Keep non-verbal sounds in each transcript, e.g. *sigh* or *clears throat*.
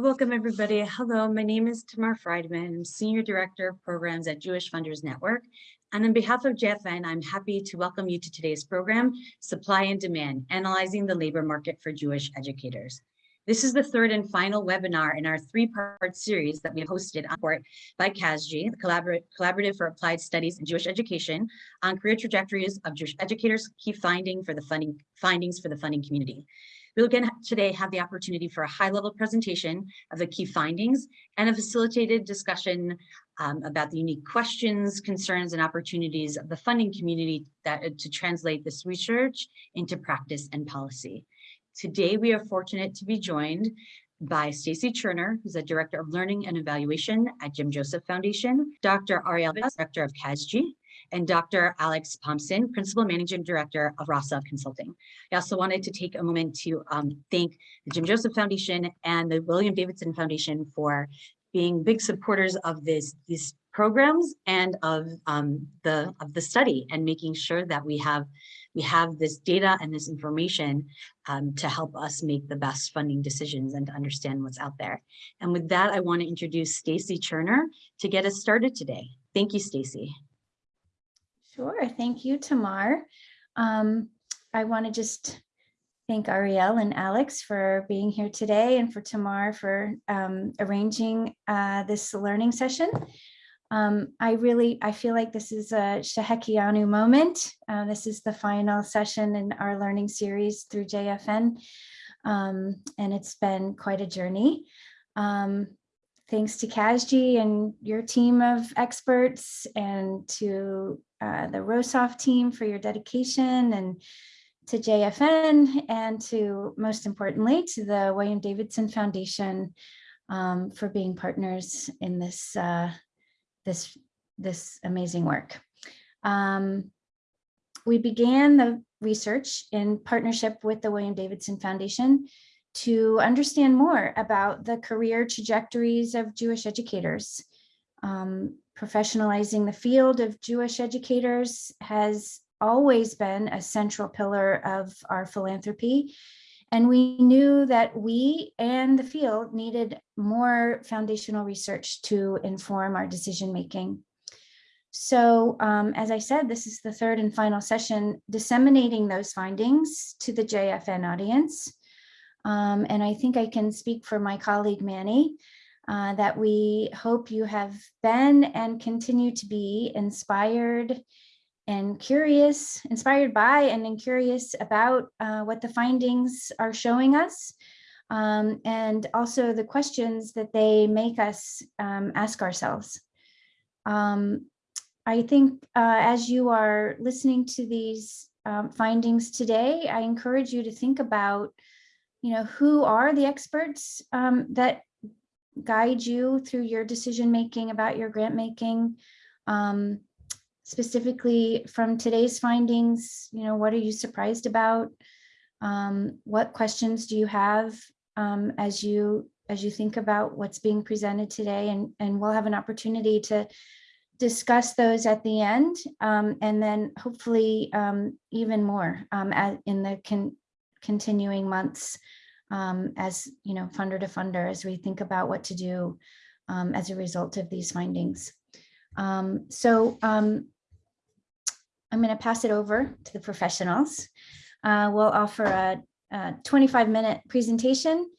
Welcome, everybody. Hello, my name is Tamar Friedman. I'm Senior Director of Programs at Jewish Funders Network. And on behalf of JFN, I'm happy to welcome you to today's program, Supply and Demand, Analyzing the Labor Market for Jewish Educators. This is the third and final webinar in our three-part series that we have hosted on support by CASJE, the Collaborative for Applied Studies in Jewish Education, on career trajectories of Jewish educators, key finding for the funding findings for the funding community. We'll again today have the opportunity for a high-level presentation of the key findings and a facilitated discussion um, about the unique questions, concerns, and opportunities of the funding community that uh, to translate this research into practice and policy. Today, we are fortunate to be joined by Stacy Cherner, who's the Director of Learning and Evaluation at Jim Joseph Foundation, Dr. Ariel, Director of CASJE, and Dr. Alex Pomson, Principal Managing Director of Rosov Consulting. I also wanted to take a moment to um, thank the Jim Joseph Foundation and the William Davidson Foundation for being big supporters of this, these programs and of um, the of the study and making sure that we have we have this data and this information um, to help us make the best funding decisions and to understand what's out there. And with that, I want to introduce Stacy Cherner to get us started today. Thank you, Stacy. Sure. Thank you, Tamar. Um, I want to just thank Ariel and Alex for being here today and for Tamar for um, arranging uh, this learning session. Um, I really, I feel like this is a Shehecheyanu moment. Uh, this is the final session in our learning series through JFN. Um, and it's been quite a journey. Um, thanks to CASJE and your team of experts and to uh, the Rosov team for your dedication and to JFN and to most importantly to the William Davidson Foundation um, for being partners in this uh, this this amazing work. Um, we began the research in partnership with the William Davidson Foundation to understand more about the career trajectories of Jewish educators. Um, professionalizing the field of Jewish educators has always been a central pillar of our philanthropy. And we knew that we and the field needed more foundational research to inform our decision making. So um, as I said, this is the third and final session, disseminating those findings to the JFN audience. Um, and I think I can speak for my colleague Manny, uh, that we hope you have been and continue to be inspired and curious, inspired by and curious about uh, what the findings are showing us. Um, and also the questions that they make us um, ask ourselves. Um, I think uh, as you are listening to these um, findings today, I encourage you to think about you know, who are the experts um, that guide you through your decision making about your grant making? Um, specifically from today's findings, you know, what are you surprised about? Um, what questions do you have um, as you as you think about what's being presented today? And, and we'll have an opportunity to discuss those at the end um, and then hopefully um, even more um, in the continuing months um, as you know funder to funder as we think about what to do um, as a result of these findings. Um, so um, I'm going to pass it over to the professionals. Uh, we'll offer a, a 25 minute presentation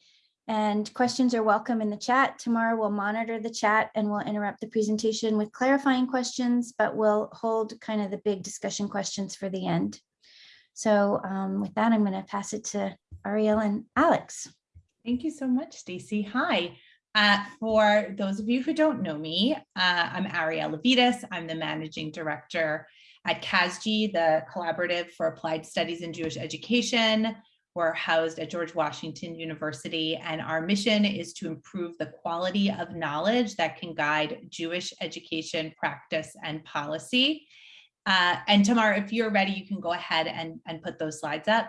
and questions are welcome in the chat. Tamar we'll monitor the chat and we'll interrupt the presentation with clarifying questions, but we'll hold kind of the big discussion questions for the end. So um, with that, I'm going to pass it to Ariel and Alex. Thank you so much, Stacy. Hi. Uh, for those of you who don't know me, uh, I'm Ariel Levites. I'm the managing director at CASJE, the Collaborative for Applied Studies in Jewish Education. We're housed at George Washington University, and our mission is to improve the quality of knowledge that can guide Jewish education practice and policy. Uh, and Tamar, if you're ready, you can go ahead and, and put those slides up.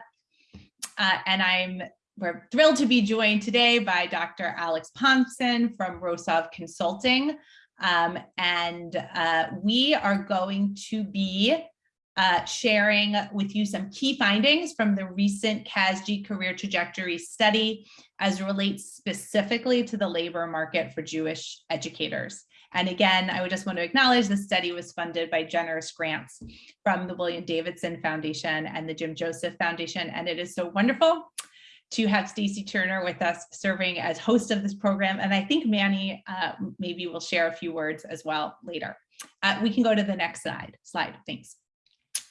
Uh, and I'm we're thrilled to be joined today by Dr. Alex Pomson from Rosov Consulting. Um, and uh, we are going to be uh, sharing with you some key findings from the recent CASJE career trajectory study as relates specifically to the labor market for Jewish educators. And again, I would just want to acknowledge the study was funded by generous grants from the William Davidson Foundation and the Jim Joseph Foundation. And it is so wonderful to have Stacy Cherner with us serving as host of this program. And I think Manny uh, maybe will share a few words as well later. Uh, we can go to the next slide. Slide, thanks.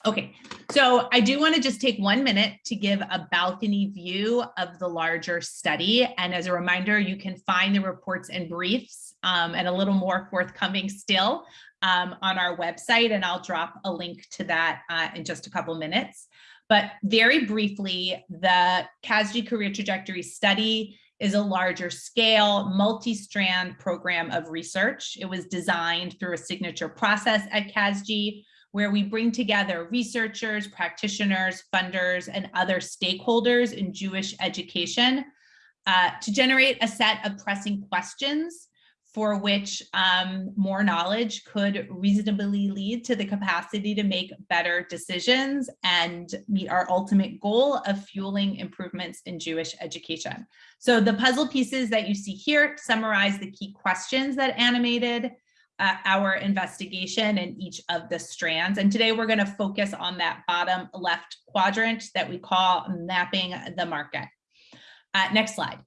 Okay, so I do want to just take one minute to give a balcony view of the larger study. And as a reminder, you can find the reports and briefs um, and a little more forthcoming still um, on our website. And I'll drop a link to that uh, in just a couple minutes. But very briefly, the CASJE Career Trajectory Study is a larger scale, multi-strand program of research. It was designed through a signature process at CASJE where we bring together researchers, practitioners, funders, and other stakeholders in Jewish education uh, to generate a set of pressing questions for which um, more knowledge could reasonably lead to the capacity to make better decisions and meet our ultimate goal of fueling improvements in Jewish education. So the puzzle pieces that you see here summarize the key questions that animated uh, our investigation in each of the strands. And today we're going to focus on that bottom left quadrant that we call mapping the market. Uh, next slide.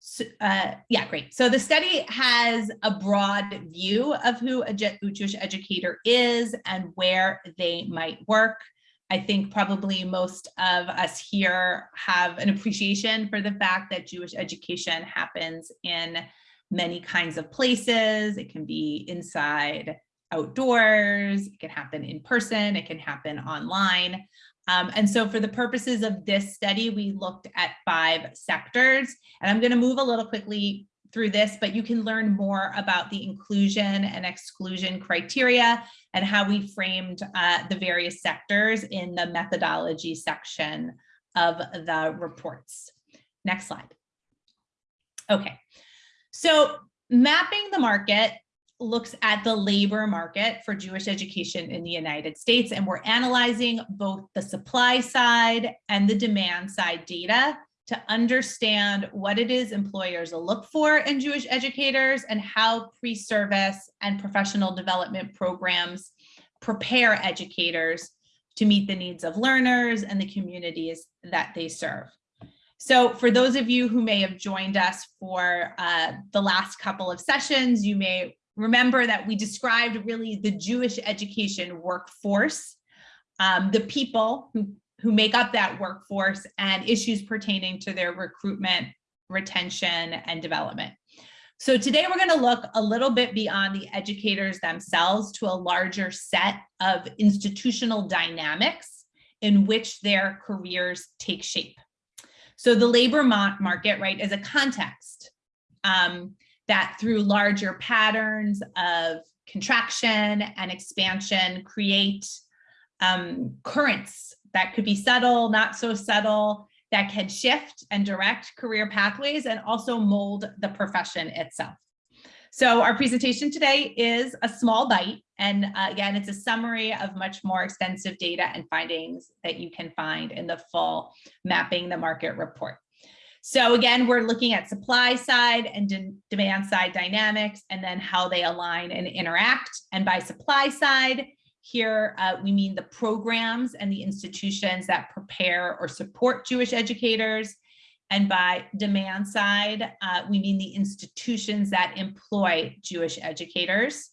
So, uh, yeah, great. So the study has a broad view of who a Jewish educator is and where they might work. I think probably most of us here have an appreciation for the fact that Jewish education happens in many kinds of places. It can be inside, outdoors, it can happen in person, it can happen online. Um, and so for the purposes of this study, we looked at five sectors, and I'm gonna move a little quickly through this, but you can learn more about the inclusion and exclusion criteria and how we framed uh, the various sectors in the methodology section of the reports. Next slide. Okay, so mapping the market looks at the labor market for Jewish education in the United States, and we're analyzing both the supply side and the demand side data to understand what it is employers look for in Jewish educators and how pre-service and professional development programs prepare educators to meet the needs of learners and the communities that they serve. So for those of you who may have joined us for uh, the last couple of sessions, you may remember that we described really the Jewish education workforce, um, the people who, who make up that workforce and issues pertaining to their recruitment, retention, and development. So today we're going to look a little bit beyond the educators themselves to a larger set of institutional dynamics in which their careers take shape. So the labor market, right, is a context um, that through larger patterns of contraction and expansion create um, currents that could be subtle, not so subtle, that can shift and direct career pathways and also mold the profession itself. So our presentation today is a small bite. And uh, again, it's a summary of much more extensive data and findings that you can find in the full mapping the market report. So again, we're looking at supply side and de demand side dynamics and then how they align and interact. And by supply side, here uh, we mean the programs and the institutions that prepare or support Jewish educators. And by demand side, uh, we mean the institutions that employ Jewish educators.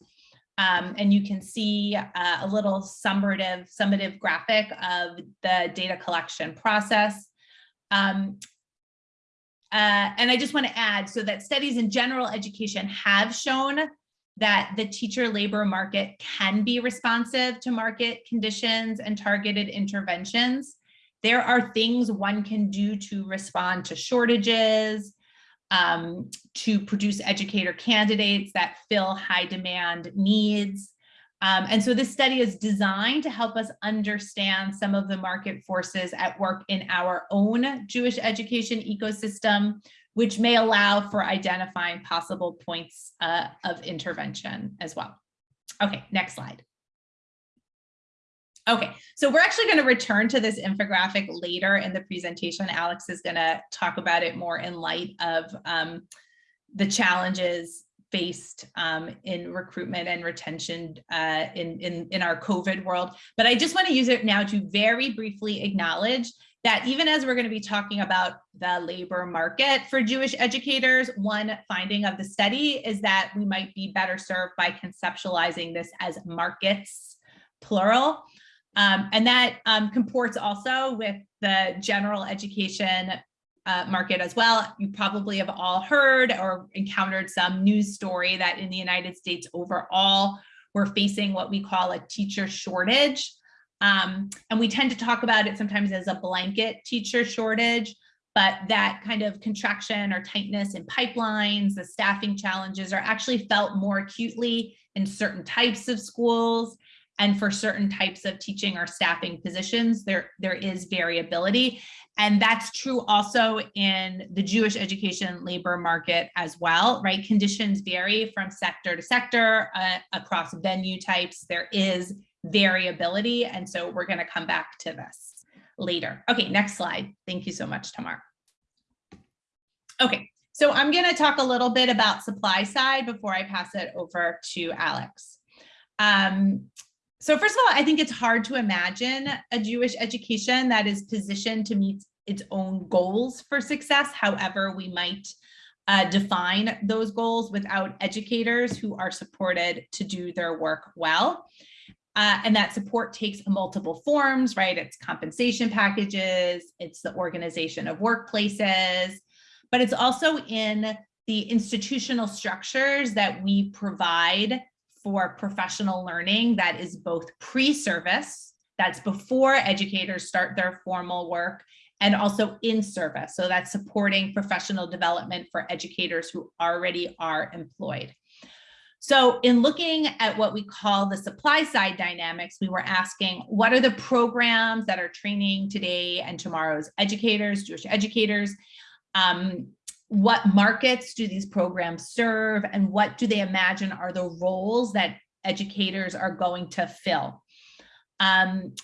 Um, and you can see uh, a little summative, summative graphic of the data collection process. Um, uh, and I just want to add so that studies in general education have shown that the teacher labor market can be responsive to market conditions and targeted interventions. There are things one can do to respond to shortages, um, to produce educator candidates that fill high demand needs. Um, and so this study is designed to help us understand some of the market forces at work in our own Jewish education ecosystem, which may allow for identifying possible points uh, of intervention as well. Okay, next slide. Okay, so we're actually going to return to this infographic later in the presentation. Alex is going to talk about it more in light of um, the challenges faced um, in recruitment and retention uh, in, in, in our COVID world. But I just want to use it now to very briefly acknowledge that even as we're going to be talking about the labor market for Jewish educators, one finding of the study is that we might be better served by conceptualizing this as markets, plural. Um, and that um, comports also with the general education uh, market as well. You probably have all heard or encountered some news story that in the United States overall, we're facing what we call a teacher shortage. Um, and we tend to talk about it sometimes as a blanket teacher shortage, but that kind of contraction or tightness in pipelines, the staffing challenges are actually felt more acutely in certain types of schools and for certain types of teaching or staffing positions, there, there is variability. And that's true also in the Jewish education labor market as well, right? Conditions vary from sector to sector uh, across venue types. There is variability. And so we're gonna come back to this later. Okay, next slide. Thank you so much, Tamar. Okay, so I'm gonna talk a little bit about supply side before I pass it over to Alex. Um, so first of all, I think it's hard to imagine a Jewish education that is positioned to meet its own goals for success, however we might uh, define those goals without educators who are supported to do their work well. Uh, and that support takes multiple forms, right? It's compensation packages, it's the organization of workplaces, but it's also in the institutional structures that we provide for professional learning that is both pre-service, that's before educators start their formal work, and also in service. So that's supporting professional development for educators who already are employed. So in looking at what we call the supply side dynamics, we were asking what are the programs that are training today and tomorrow's educators, Jewish educators, um, what markets do these programs serve and what do they imagine are the roles that educators are going to fill. Um,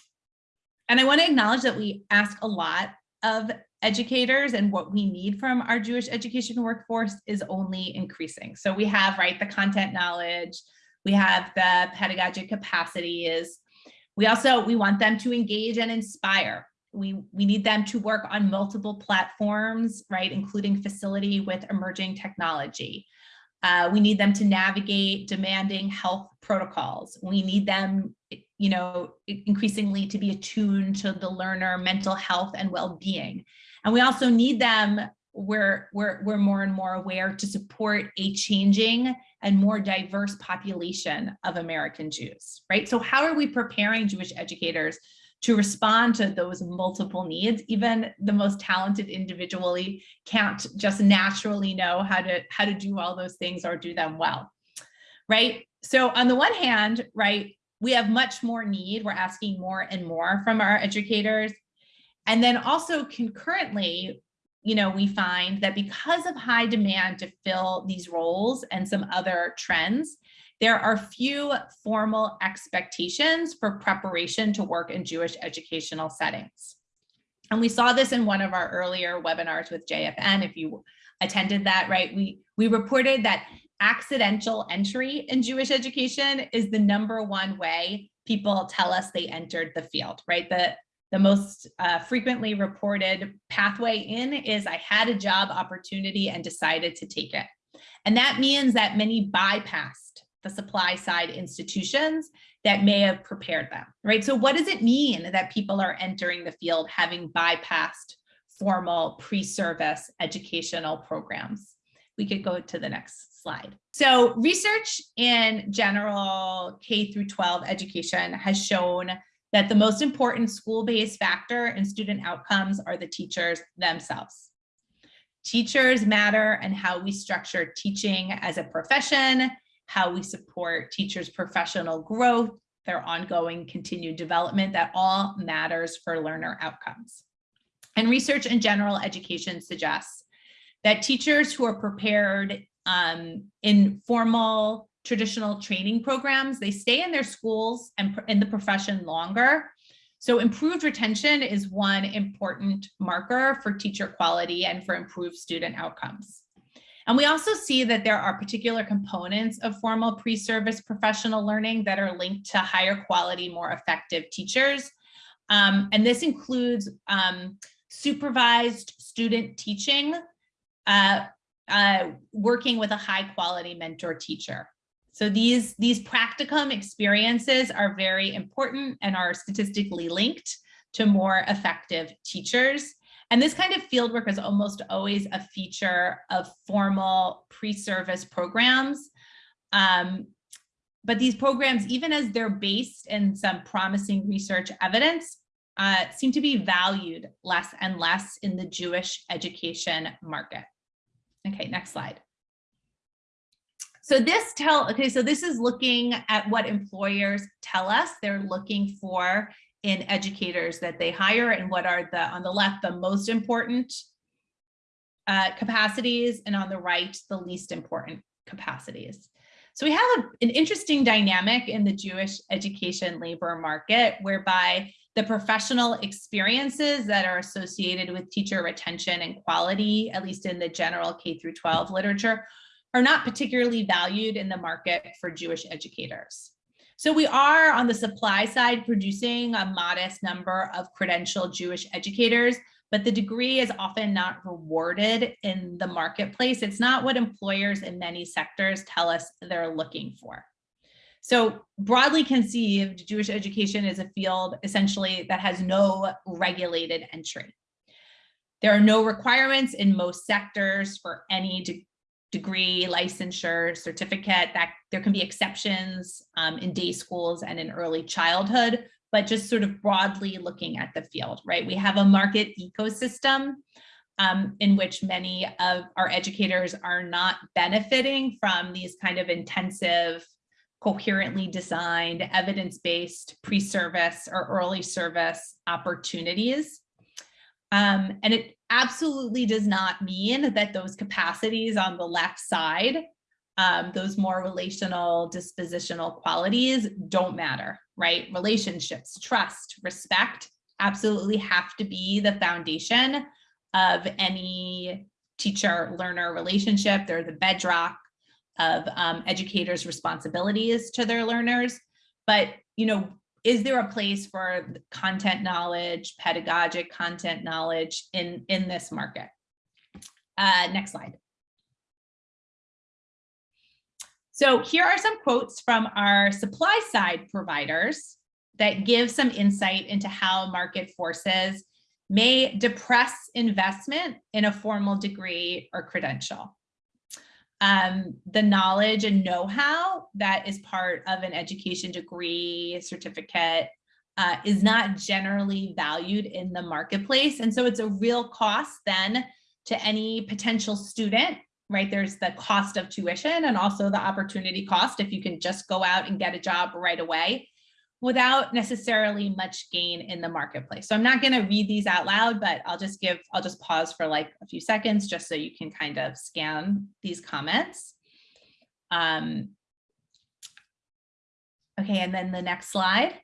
and I want to acknowledge that we ask a lot of educators and what we need from our Jewish education workforce is only increasing. So we have, right, the content knowledge, we have the pedagogic capacities. We also, we want them to engage and inspire we, we need them to work on multiple platforms, right, including facility with emerging technology. Uh, we need them to navigate demanding health protocols. We need them, you know, increasingly to be attuned to the learner mental health and well-being. And we also need them, we're, we're, we're more and more aware to support a changing and more diverse population of American Jews, right? So how are we preparing Jewish educators to respond to those multiple needs. Even the most talented individually can't just naturally know how to, how to do all those things or do them well, right? So on the one hand, right, we have much more need. We're asking more and more from our educators. And then also concurrently, you know, we find that because of high demand to fill these roles and some other trends, there are few formal expectations for preparation to work in Jewish educational settings. And we saw this in one of our earlier webinars with JFN. If you attended that, right, we, we reported that accidental entry in Jewish education is the number one way people tell us they entered the field, right? The, the most uh, frequently reported pathway in is I had a job opportunity and decided to take it. And that means that many bypassed the supply side institutions that may have prepared them, right? So what does it mean that people are entering the field having bypassed formal pre-service educational programs? We could go to the next slide. So research in general K through 12 education has shown that the most important school-based factor in student outcomes are the teachers themselves. Teachers matter and how we structure teaching as a profession how we support teachers' professional growth, their ongoing continued development, that all matters for learner outcomes. And research in general education suggests that teachers who are prepared um, in formal traditional training programs, they stay in their schools and in the profession longer. So improved retention is one important marker for teacher quality and for improved student outcomes. And we also see that there are particular components of formal pre-service professional learning that are linked to higher quality, more effective teachers. Um, and this includes um, supervised student teaching, uh, uh, working with a high quality mentor teacher. So these, these practicum experiences are very important and are statistically linked to more effective teachers. And this kind of fieldwork is almost always a feature of formal pre-service programs. Um, but these programs, even as they're based in some promising research evidence, uh, seem to be valued less and less in the Jewish education market. Okay, next slide. So this tell, okay, so this is looking at what employers tell us they're looking for in educators that they hire and what are the, on the left, the most important uh, capacities and on the right, the least important capacities. So we have a, an interesting dynamic in the Jewish education labor market whereby the professional experiences that are associated with teacher retention and quality, at least in the general K through 12 literature, are not particularly valued in the market for Jewish educators. So we are on the supply side producing a modest number of credentialed Jewish educators, but the degree is often not rewarded in the marketplace. It's not what employers in many sectors tell us they're looking for. So broadly conceived, Jewish education is a field essentially that has no regulated entry. There are no requirements in most sectors for any degree, licensure, certificate that there can be exceptions um, in day schools and in early childhood, but just sort of broadly looking at the field, right? We have a market ecosystem um, in which many of our educators are not benefiting from these kind of intensive, coherently designed, evidence-based pre-service or early service opportunities. Um, and it absolutely does not mean that those capacities on the left side, um, those more relational dispositional qualities don't matter, right? Relationships, trust, respect absolutely have to be the foundation of any teacher learner relationship. They're the bedrock of um, educators' responsibilities to their learners. But, you know, is there a place for content knowledge, pedagogic content knowledge in, in this market? Uh, next slide. So here are some quotes from our supply side providers that give some insight into how market forces may depress investment in a formal degree or credential um, the knowledge and know-how that is part of an education degree certificate uh, is not generally valued in the marketplace. And so it's a real cost then to any potential student, right? There's the cost of tuition and also the opportunity cost if you can just go out and get a job right away without necessarily much gain in the marketplace. So I'm not going to read these out loud, but I'll just give, I'll just pause for like a few seconds just so you can kind of scan these comments. Um, okay, and then the next slide.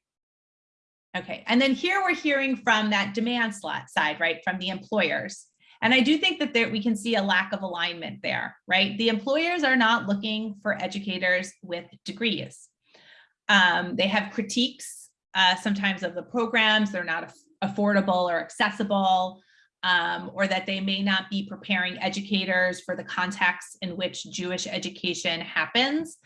Okay, and then here we're hearing from that demand slot side, right, from the employers. And I do think that there, we can see a lack of alignment there, right? The employers are not looking for educators with degrees. Um, they have critiques uh, sometimes of the programs, they're not affordable or accessible, um, or that they may not be preparing educators for the context in which Jewish education happens.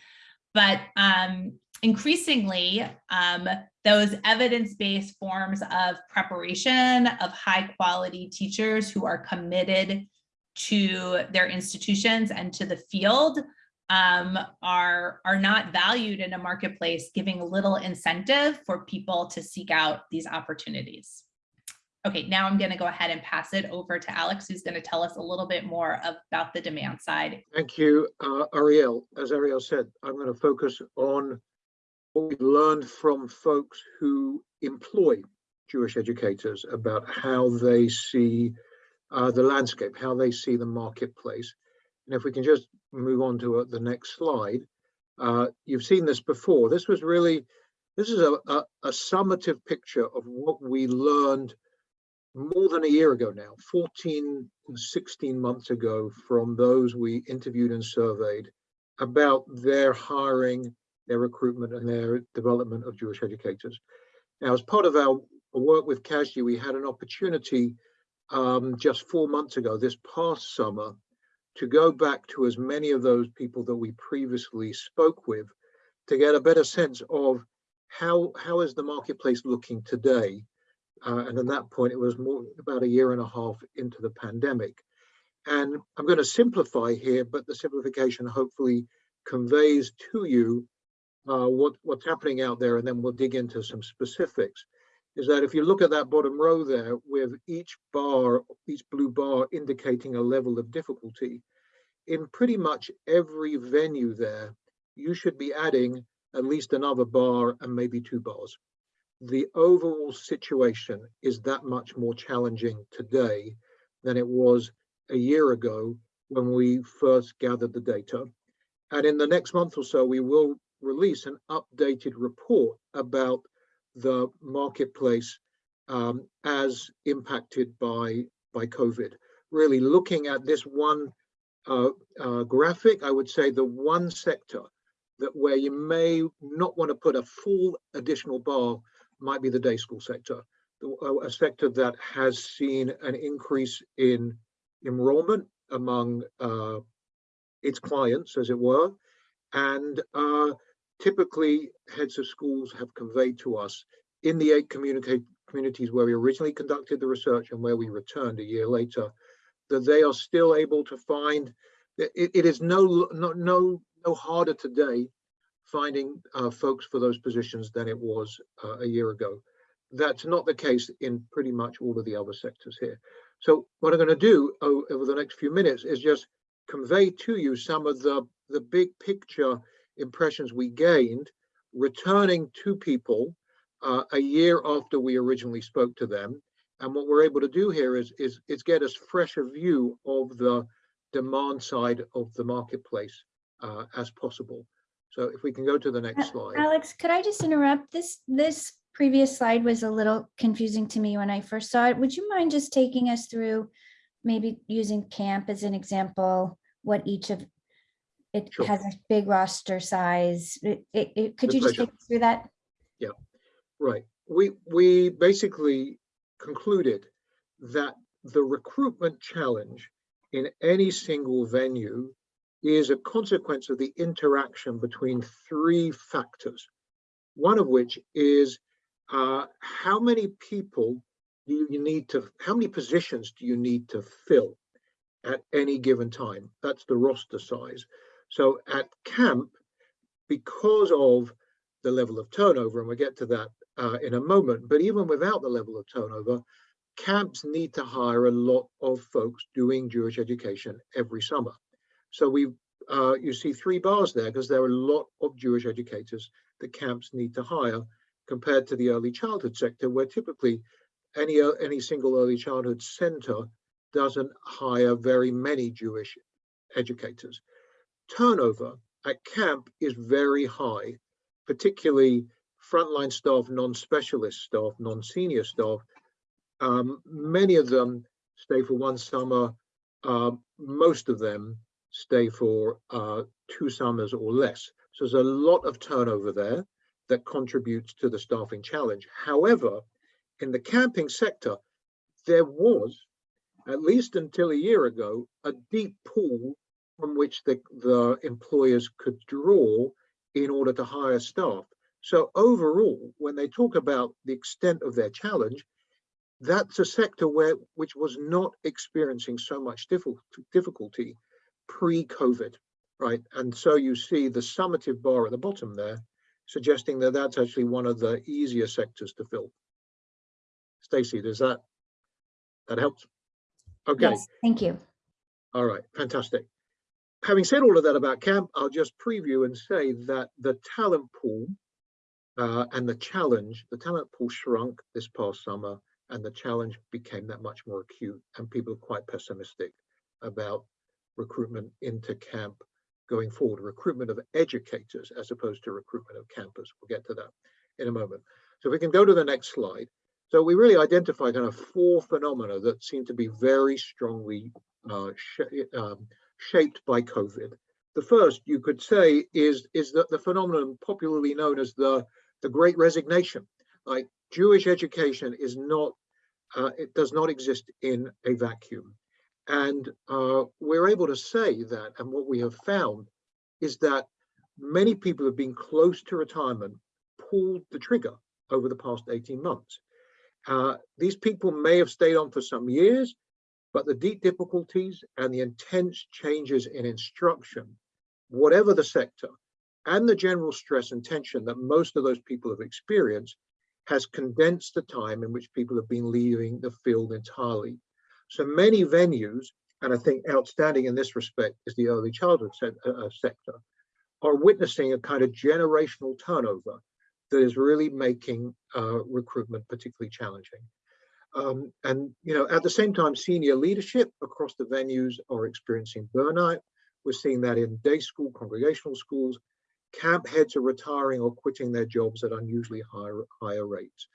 But um, increasingly, um, those evidence-based forms of preparation of high quality teachers who are committed to their institutions and to the field um, are, are not valued in a marketplace, giving little incentive for people to seek out these opportunities. Okay, now I'm going to go ahead and pass it over to Alex, who's going to tell us a little bit more about the demand side. Thank you, uh, Ariel. As Ariel said, I'm going to focus on what we've learned from folks who employ Jewish educators about how they see uh, the landscape, how they see the marketplace. And if we can just move on to uh, the next slide, Uh, you've seen this before. This was really, this is a, a, a summative picture of what we learned more than a year ago now, 14, 16 months ago from those we interviewed and surveyed about their hiring, their recruitment and their development of Jewish educators. Now, as part of our work with CASJE, we had an opportunity um, just four months ago, this past summer, to go back to as many of those people that we previously spoke with to get a better sense of how, how is the marketplace looking today? Uh, and at that point, it was more about a year and a half into the pandemic. And I'm going to simplify here, but the simplification hopefully conveys to you uh, what, what's happening out there, and then we'll dig into some specifics. Is that if you look at that bottom row there, with each bar, each blue bar indicating a level of difficulty, in pretty much every venue there, you should be adding at least another bar and maybe two bars. The overall situation is that much more challenging today than it was a year ago when we first gathered the data. And in the next month or so, we will release an updated report about the marketplace um, as impacted by, by COVID. Really looking at this one uh, uh, graphic, I would say the one sector that where you may not want to put a full additional bar might be the day school sector, a sector that has seen an increase in enrollment among uh, its clients, as it were, and uh, typically heads of schools have conveyed to us in the eight communities where we originally conducted the research and where we returned a year later, that they are still able to find, it, it is no, no, no, no harder today finding uh, folks for those positions than it was uh, a year ago. That's not the case in pretty much all of the other sectors here. So what I'm going to do over the next few minutes is just convey to you some of the, the big picture impressions we gained returning to people uh, a year after we originally spoke to them. And what we're able to do here is, is, is get as fresh a fresher view of the demand side of the marketplace uh, as possible. So if we can go to the next slide. Alex, could I just interrupt? This this previous slide was a little confusing to me when I first saw it. Would you mind just taking us through, maybe using camp as an example, what each of it Sure. has a big roster size. It, it, it- could you just pleasure. take us through that? Yeah, right. We we basically concluded that the recruitment challenge in any single venue is a consequence of the interaction between three factors. One of which is uh, how many people do you need to, how many positions do you need to fill at any given time? That's the roster size. So at camp, because of the level of turnover, and we'll get to that uh, in a moment, but even without the level of turnover, camps need to hire a lot of folks doing Jewish education every summer. So we, uh, you see three bars there because there are a lot of Jewish educators that camps need to hire compared to the early childhood sector, where typically any uh, any single early childhood center doesn't hire very many Jewish educators. Turnover at camp is very high, particularly frontline staff, non-specialist staff, non-senior staff. Um, many of them stay for one summer. Uh, most of them stay for uh, two summers or less. So there's a lot of turnover there that contributes to the staffing challenge. However, in the camping sector, there was, at least until a year ago, a deep pool from which the, the employers could draw in order to hire staff. So overall, when they talk about the extent of their challenge, that's a sector where which was not experiencing so much difficulty pre-COVID, right? And so you see the summative bar at the bottom there, suggesting that that's actually one of the easier sectors to fill. Stacey, does that that helps? Okay. Yes, thank you. All right, fantastic. Having said all of that about camp, I'll just preview and say that the talent pool uh, and the challenge, the talent pool shrunk this past summer and the challenge became that much more acute and people are quite pessimistic about recruitment into camp going forward, recruitment of educators as opposed to recruitment of campers. We'll get to that in a moment. So we can go to the next slide. So we really identify kind of four phenomena that seem to be very strongly uh, um, shaped by COVID. The first you could say is, is that the phenomenon popularly known as the, the great resignation. Like Jewish education is not, uh, it does not exist in a vacuum. And uh, we're able to say that, and what we have found is that many people have been close to retirement pulled the trigger over the past 18 months. Uh, these people may have stayed on for some years, but the deep difficulties and the intense changes in instruction, whatever the sector, and the general stress and tension that most of those people have experienced has condensed the time in which people have been leaving the field entirely. So many venues, and I think outstanding in this respect is the early childhood se uh, uh sector, are witnessing a kind of generational turnover that is really making uh, recruitment particularly challenging. Um, and you know, at the same time, senior leadership across the venues are experiencing burnout. We're seeing that in day school, congregational schools. Camp heads are retiring or quitting their jobs at unusually higher, higher rates.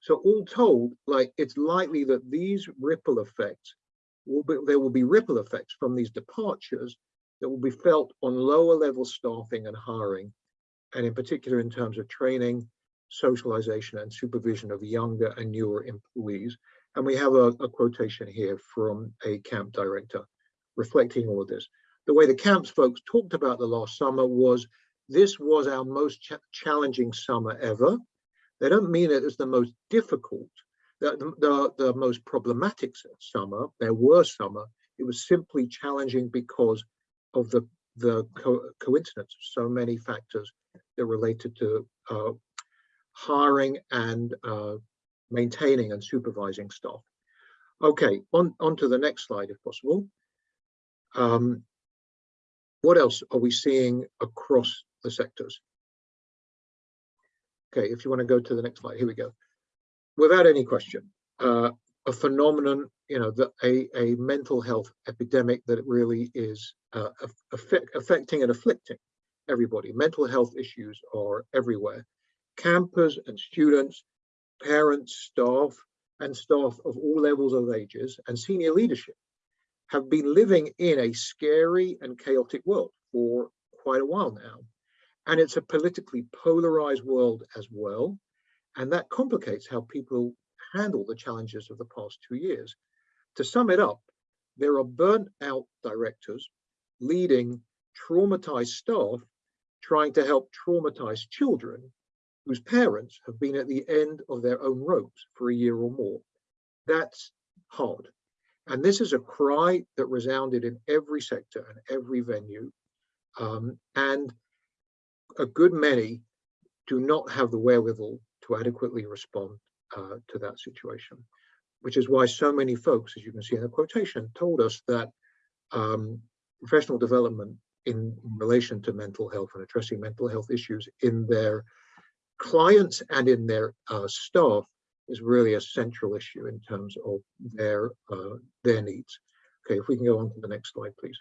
So all told, like it's likely that these ripple effects will be, there will be ripple effects from these departures that will be felt on lower level staffing and hiring, and in particular in terms of training, socialization and supervision of younger and newer employees. And we have a, a quotation here from a camp director reflecting all of this. The way the camps folks talked about the last summer was, this was our most ch challenging summer ever. They don't mean it as the most difficult, the, the, the most problematic summer, there were summer. It was simply challenging because of the, the co coincidence of so many factors that related to uh, hiring and uh, maintaining and supervising staff. Okay, on, on to the next slide if possible. Um, what else are we seeing across the sectors? Okay, if you want to go to the next slide, here we go. Without any question, uh, a phenomenon, you know, that a, a mental health epidemic that really is uh, affect, affecting and afflicting everybody. Mental health issues are everywhere. Campers and students, parents, staff, and staff of all levels of ages and senior leadership have been living in a scary and chaotic world for quite a while now. And it's a politically polarized world as well. And that complicates how people handle the challenges of the past two years. To sum it up, there are burnt out directors leading traumatized staff trying to help traumatized children whose parents have been at the end of their own ropes for a year or more. That's hard. And this is a cry that resounded in every sector and every venue. Um, and a good many do not have the wherewithal to adequately respond uh, to that situation, which is why so many folks, as you can see in the quotation, told us that um, professional development in, in, relation to mental health and addressing mental health issues in their clients and in their uh, staff is really a central issue in terms of their uh, their needs. Okay, if we can go on to the next slide, please.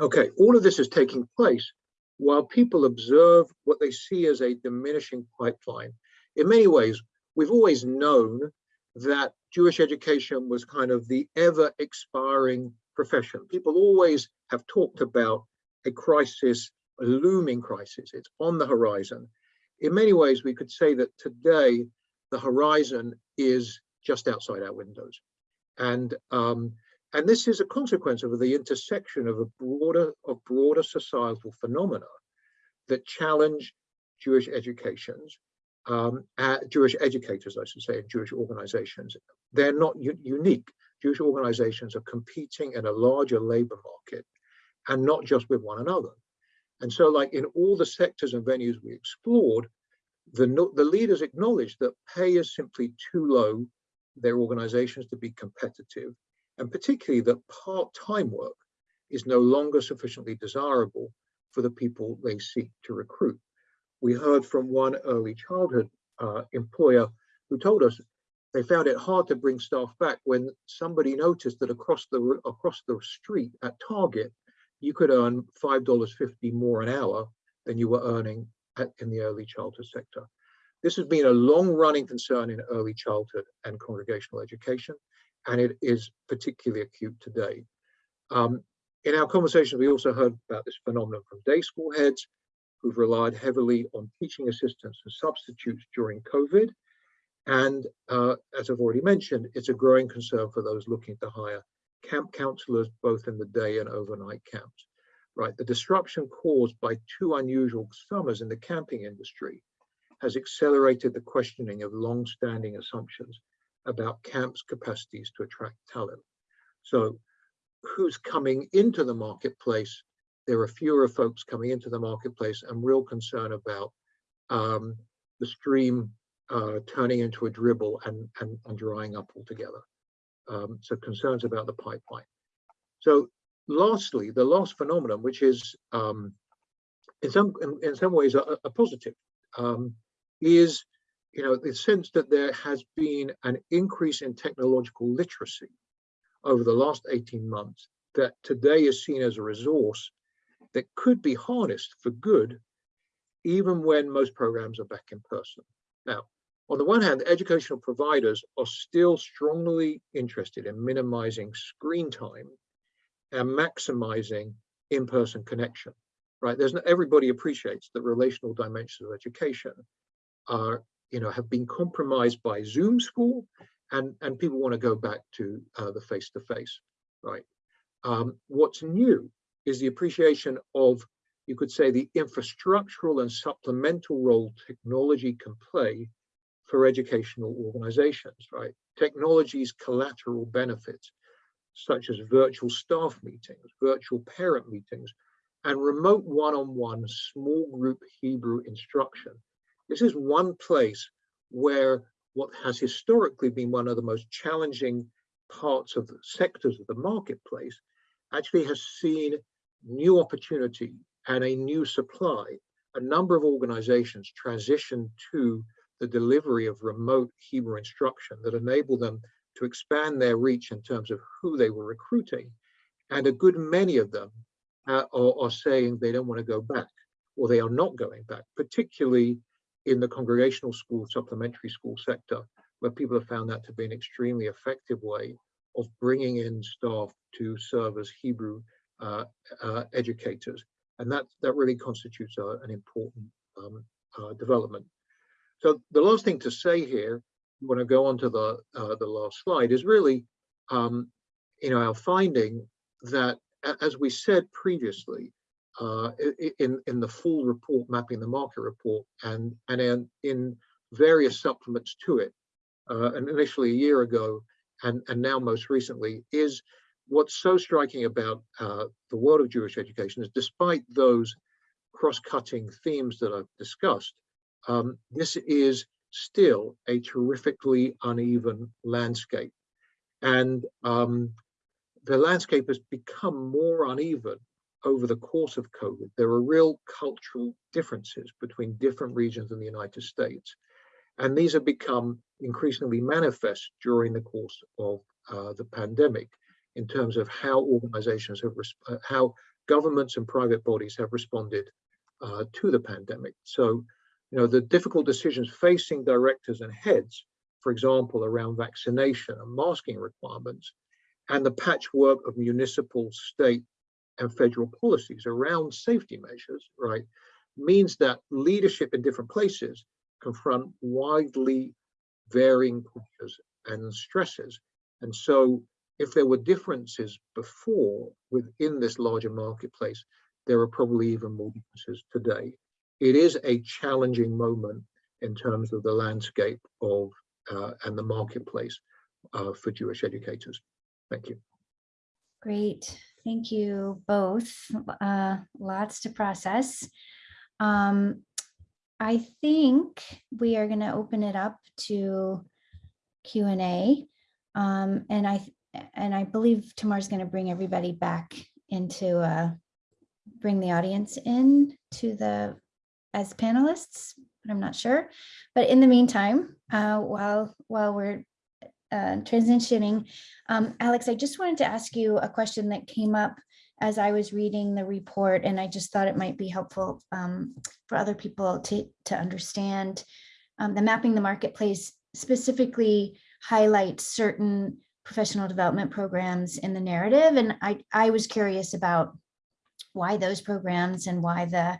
Okay, all of this is taking place while people observe what they see as a diminishing pipeline. In many ways, we've always known that Jewish education was kind of the ever expiring profession. People always have talked about a crisis, a looming crisis. It's on the horizon. In many ways, we could say that today, the horizon is just outside our windows. And um, and this is a consequence of the intersection of a broader of broader societal phenomena that challenge Jewish educations, um, uh, Jewish educators, I should say, and Jewish organizations. They're not unique. Jewish organizations are competing in a larger labor market and not just with one another. And so like in all the sectors and venues we explored, the, the leaders acknowledged that pay is simply too low their organizations to be competitive and particularly that part-time work is no longer sufficiently desirable for the people they seek to recruit. We heard from one early childhood uh, employer who told us they found it hard to bring staff back when somebody noticed that across the across the street at Target, you could earn $5.50 more an hour than you were earning at, in the early childhood sector. This has been a long running concern in early childhood and congregational education, and it is particularly acute today. Um, in our conversation, we also heard about this phenomenon from day school heads who've relied heavily on teaching assistants and substitutes during COVID. And uh, as I've already mentioned, it's a growing concern for those looking to hire camp counselors, both in the day and overnight camps, right? The disruption caused by two unusual summers in the camping industry has accelerated the questioning of long-standing assumptions about camps' capacities to attract talent. So who's coming into the marketplace? There are fewer folks coming into the marketplace and real concern about um, the stream uh, turning into a dribble and, and, and drying up altogether. Um, so concerns about the pipeline. So lastly, the last phenomenon, which is um, in some in, in, some ways a, a positive, um, is you know the sense that there has been an increase in technological literacy over the last 18 months that today is seen as a resource that could be harnessed for good, even when most programs are back in person. Now, on the one hand, educational providers are still strongly interested in minimizing screen time and maximizing in-person connection, right? There's no, everybody appreciates that relational dimensions of education are, you know, have been compromised by Zoom school and, and people want to go back to uh, the face-to-face, -face, right? Um, what's new is the appreciation of, you could say, the infrastructural and supplemental role technology can play for educational organizations, right? Technology's collateral benefits, such as virtual staff meetings, virtual parent meetings, and remote one-on-one -on -one small group Hebrew instruction. This is one place where what has historically been one of the most challenging parts of the sectors of the marketplace actually has seen new opportunity and a new supply. A number of organizations transition to the delivery of remote Hebrew instruction that enable them to expand their reach in terms of who they were recruiting. And a good many of them uh, are, are saying they don't want to go back or they are not going back, particularly in the congregational school, supplementary school sector, where people have found that to be an extremely effective way of bringing in staff to serve as Hebrew uh, uh, educators. And that, that really constitutes uh, an important um, uh, development. So the last thing to say here, when I go on to the, uh, the last slide, is really, um, you know, our finding that, as we said previously, uh, in, in the full report, mapping the market report, and, and in, in various supplements to it, uh, and initially a year ago, and, and now most recently, is what's so striking about uh, the world of Jewish education is despite those cross-cutting themes that I've discussed, um, this is still a terrifically uneven landscape. And um, the landscape has become more uneven over the course of COVID. There are real cultural differences between different regions in the United States. And these have become increasingly manifest during the course of uh, the pandemic in terms of how organizations have, uh, how governments and private bodies have responded uh, to the pandemic. So you know, the difficult decisions facing directors and heads, for example, around vaccination and masking requirements, and the patchwork of municipal, state, and federal policies around safety measures, right, means that leadership in different places confront widely varying pressures and stresses. And so if there were differences before within this larger marketplace, there are probably even more differences today it is a challenging moment in terms of the landscape of uh, and the marketplace uh, for Jewish educators. Thank you. Great. Thank you both. Uh, lots to process. Um, I think we are going to open it up to Q&A. Um, and I and I believe Tamar's going to bring everybody back into uh, bring the audience in to the as panelists, but I'm not sure. But in the meantime, uh, while while we're uh, transitioning, um, Alex, I just wanted to ask you a question that came up as I was reading the report, and I just thought it might be helpful um, for other people to, to understand. Um, the mapping the marketplace specifically highlights certain professional development programs in the narrative. And I, I was curious about why those programs and why the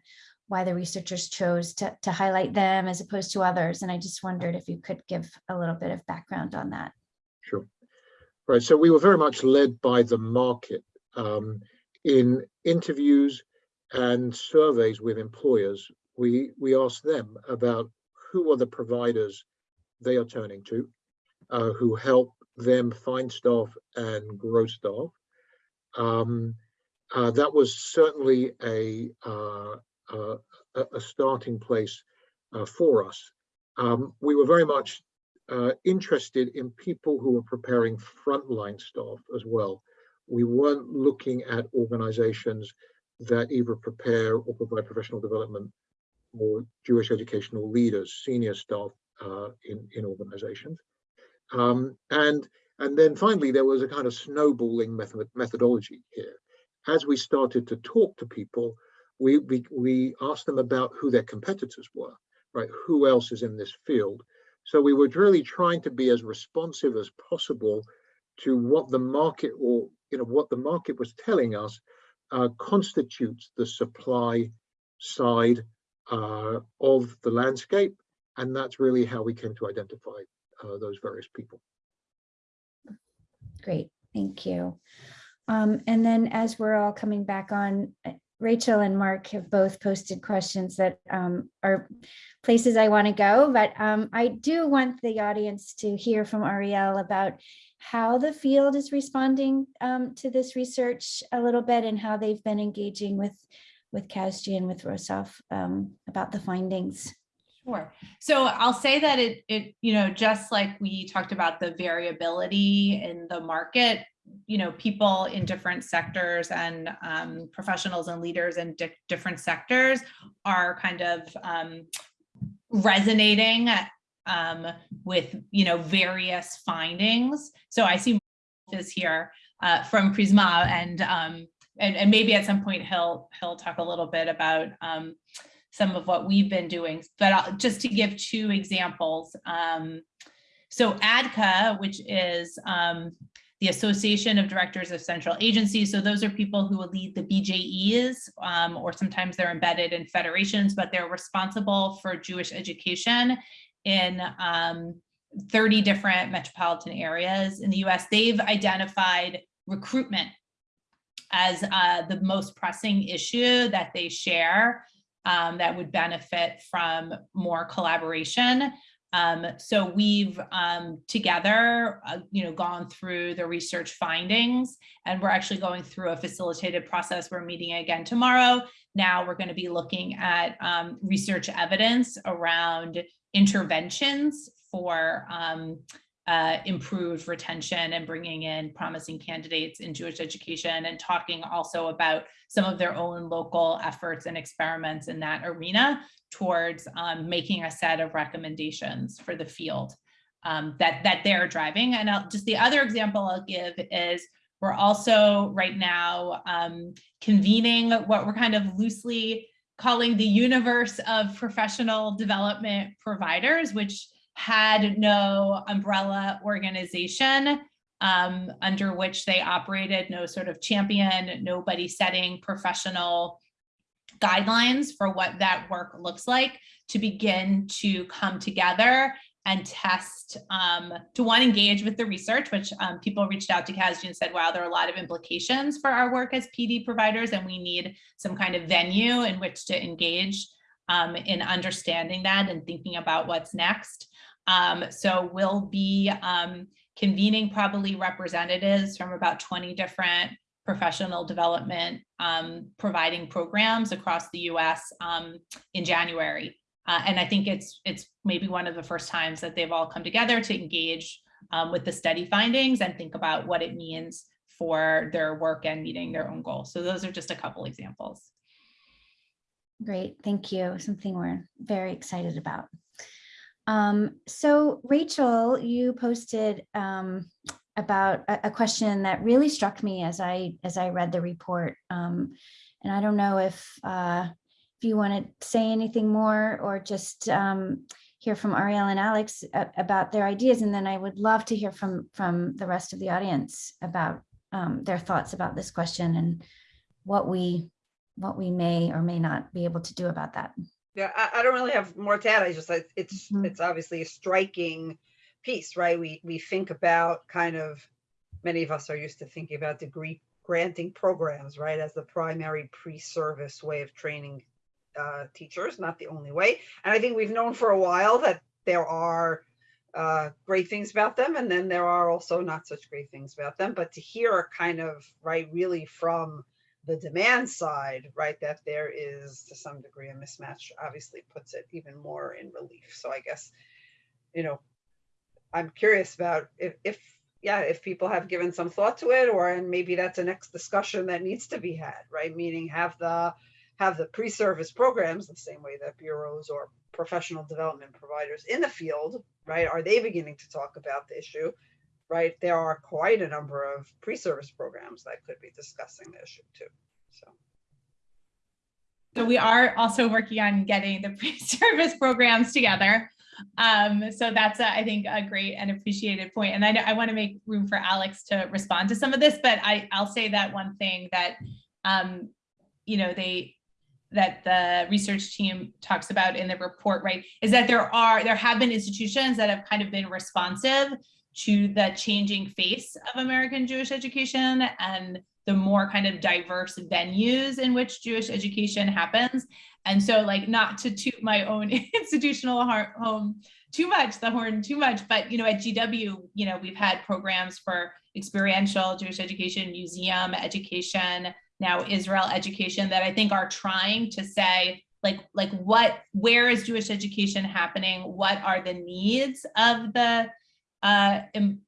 why the researchers chose to, to highlight them as opposed to others. And I just wondered if you could give a little bit of background on that. Sure. Right, so we were very much led by the market um, in interviews and surveys with employers. We we asked them about who are the providers they are turning to, uh, who help them find staff and grow staff. Um, uh, that was certainly a uh, a, a starting place uh, for us. Um, we were very much uh, interested in people who were preparing frontline staff as well. We weren't looking at organizations that either prepare or provide professional development for Jewish educational leaders, senior staff uh, in, in organizations. Um, and, and then finally, there was a kind of snowballing method, methodology here. As we started to talk to people, we, we, we asked them about who their competitors were, right? Who else is in this field? So we were really trying to be as responsive as possible to what the market or you know what the market was telling us uh, constitutes the supply side uh, of the landscape, and that's really how we came to identify uh, those various people. Great, thank you. Um, and then as we're all coming back on, Rachel and Mark have both posted questions that um, are places I want to go, but um, I do want the audience to hear from Ariel about how the field is responding um, to this research a little bit and how they've been engaging with with CASJE and with Rosov um, about the findings. Sure. So I'll say that it, it, you know, just like we talked about the variability in the market, you know, people in different sectors and um, professionals and leaders in di different sectors are kind of um, resonating um, with, you know, various findings. So I see is here uh, from Prizmah and, um, and, and maybe at some point he'll, he'll talk a little bit about um, some of what we've been doing, but I'll, just to give two examples. Um, so ADCA, which is the Association of Directors of Central Agencies. So those are people who will lead the BJEs, um, or sometimes they're embedded in federations, but they're responsible for Jewish education in um, 30 different metropolitan areas in the US. They've identified recruitment as uh, the most pressing issue that they share um, that would benefit from more collaboration. Um, so we've um, together, uh, you know, gone through the research findings and we're actually going through a facilitated process. We're meeting again tomorrow. Now we're going to be looking at um, research evidence around interventions for um, uh, improved retention and bringing in promising candidates in Jewish education and talking also about some of their own local efforts and experiments in that arena towards um, making a set of recommendations for the field um, that, that they're driving. And I'll, just the other example I'll give is we're also right now um, convening what we're kind of loosely calling the universe of professional development providers, which had no umbrella organization um, under which they operated, no sort of champion, nobody setting professional guidelines for what that work looks like to begin to come together and test um, to one engage with the research, which um, people reached out to CASJE and said, wow, there are a lot of implications for our work as PD providers and we need some kind of venue in which to engage um, in understanding that and thinking about what's next. Um, so we'll be um, convening probably representatives from about 20 different professional development um, providing programs across the US um, in January. Uh, and I think it's it's maybe one of the first times that they've all come together to engage um, with the study findings and think about what it means for their work and meeting their own goals. So those are just a couple examples. Great, thank you. Something we're very excited about. Um, so Rachel, you posted um, about a, a question that really struck me as I as I read the report. Um, and I don't know if uh, if you want to say anything more or just um, hear from Ariel and Alex about their ideas, and then I would love to hear from from the rest of the audience about um, their thoughts about this question and what we what we may or may not be able to do about that. Yeah, I, I don't really have more to add. I just, like, it's, Mhm. it's obviously a striking piece, right? We, we think about kind of, many of us are used to thinking about degree granting programs, right? As the primary pre-service way of training uh, teachers, not the only way. And I think we've known for a while that there are uh, great things about them, and then there are also not such great things about them. But to hear kind of, right, really from the demand side, right, that there is to some degree a mismatch obviously puts it even more in relief. So I guess, you know, I'm curious about if, if yeah, if people have given some thought to it, or and maybe that's a next discussion that needs to be had, right? Meaning have the have the pre-service programs the same way that bureaus or professional development providers in the field, right? Are they beginning to talk about the issue? Right, there are quite a number of pre-service programs that could be discussing the issue too. So. So we are also working on getting the *laughs* pre-service programs together. Um, so that's, a- I think, a great and appreciated point. And I I want to make room for Alex to respond to some of this, but I, I'll say that one thing that, um, you know, they, that the research team talks about in the report, right, is that there are, there have been institutions that have kind of been responsive to the changing face of American Jewish education and the more kind of diverse venues in which Jewish education happens. And so like not to toot my own *laughs* institutional home too much, the horn too much, but you know, at GW, you know, we've had programs for experiential Jewish education, museum education, now Israel education that I think are trying to say like like what where is Jewish education happening? What are the needs of the uh,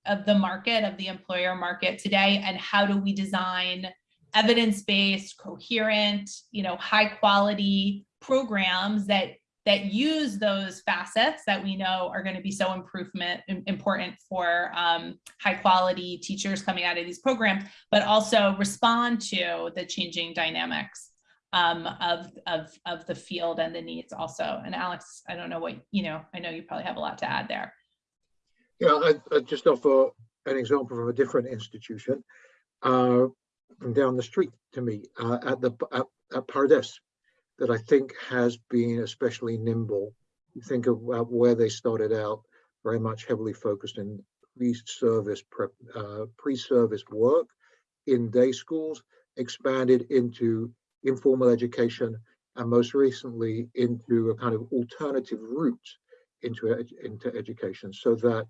of the market, of the employer market today, and how do we design evidence-based, coherent, you know, high-quality programs that that use those facets that we know are going to be so improvement important for um, high-quality teachers coming out of these programs, but also respond to the changing dynamics um, of of of the field and the needs also. And Alex, I don't know what you know. I know you probably have a lot to add there. Yeah, I, I just offer an example from a different institution, uh, from down the street to me, uh, at the, at, at Pardes, that I think has been especially nimble. You think of uh, where they started out, very much heavily focused in pre-service uh, pre-service work in day schools, expanded into informal education, and most recently into a kind of alternative route into, into education so that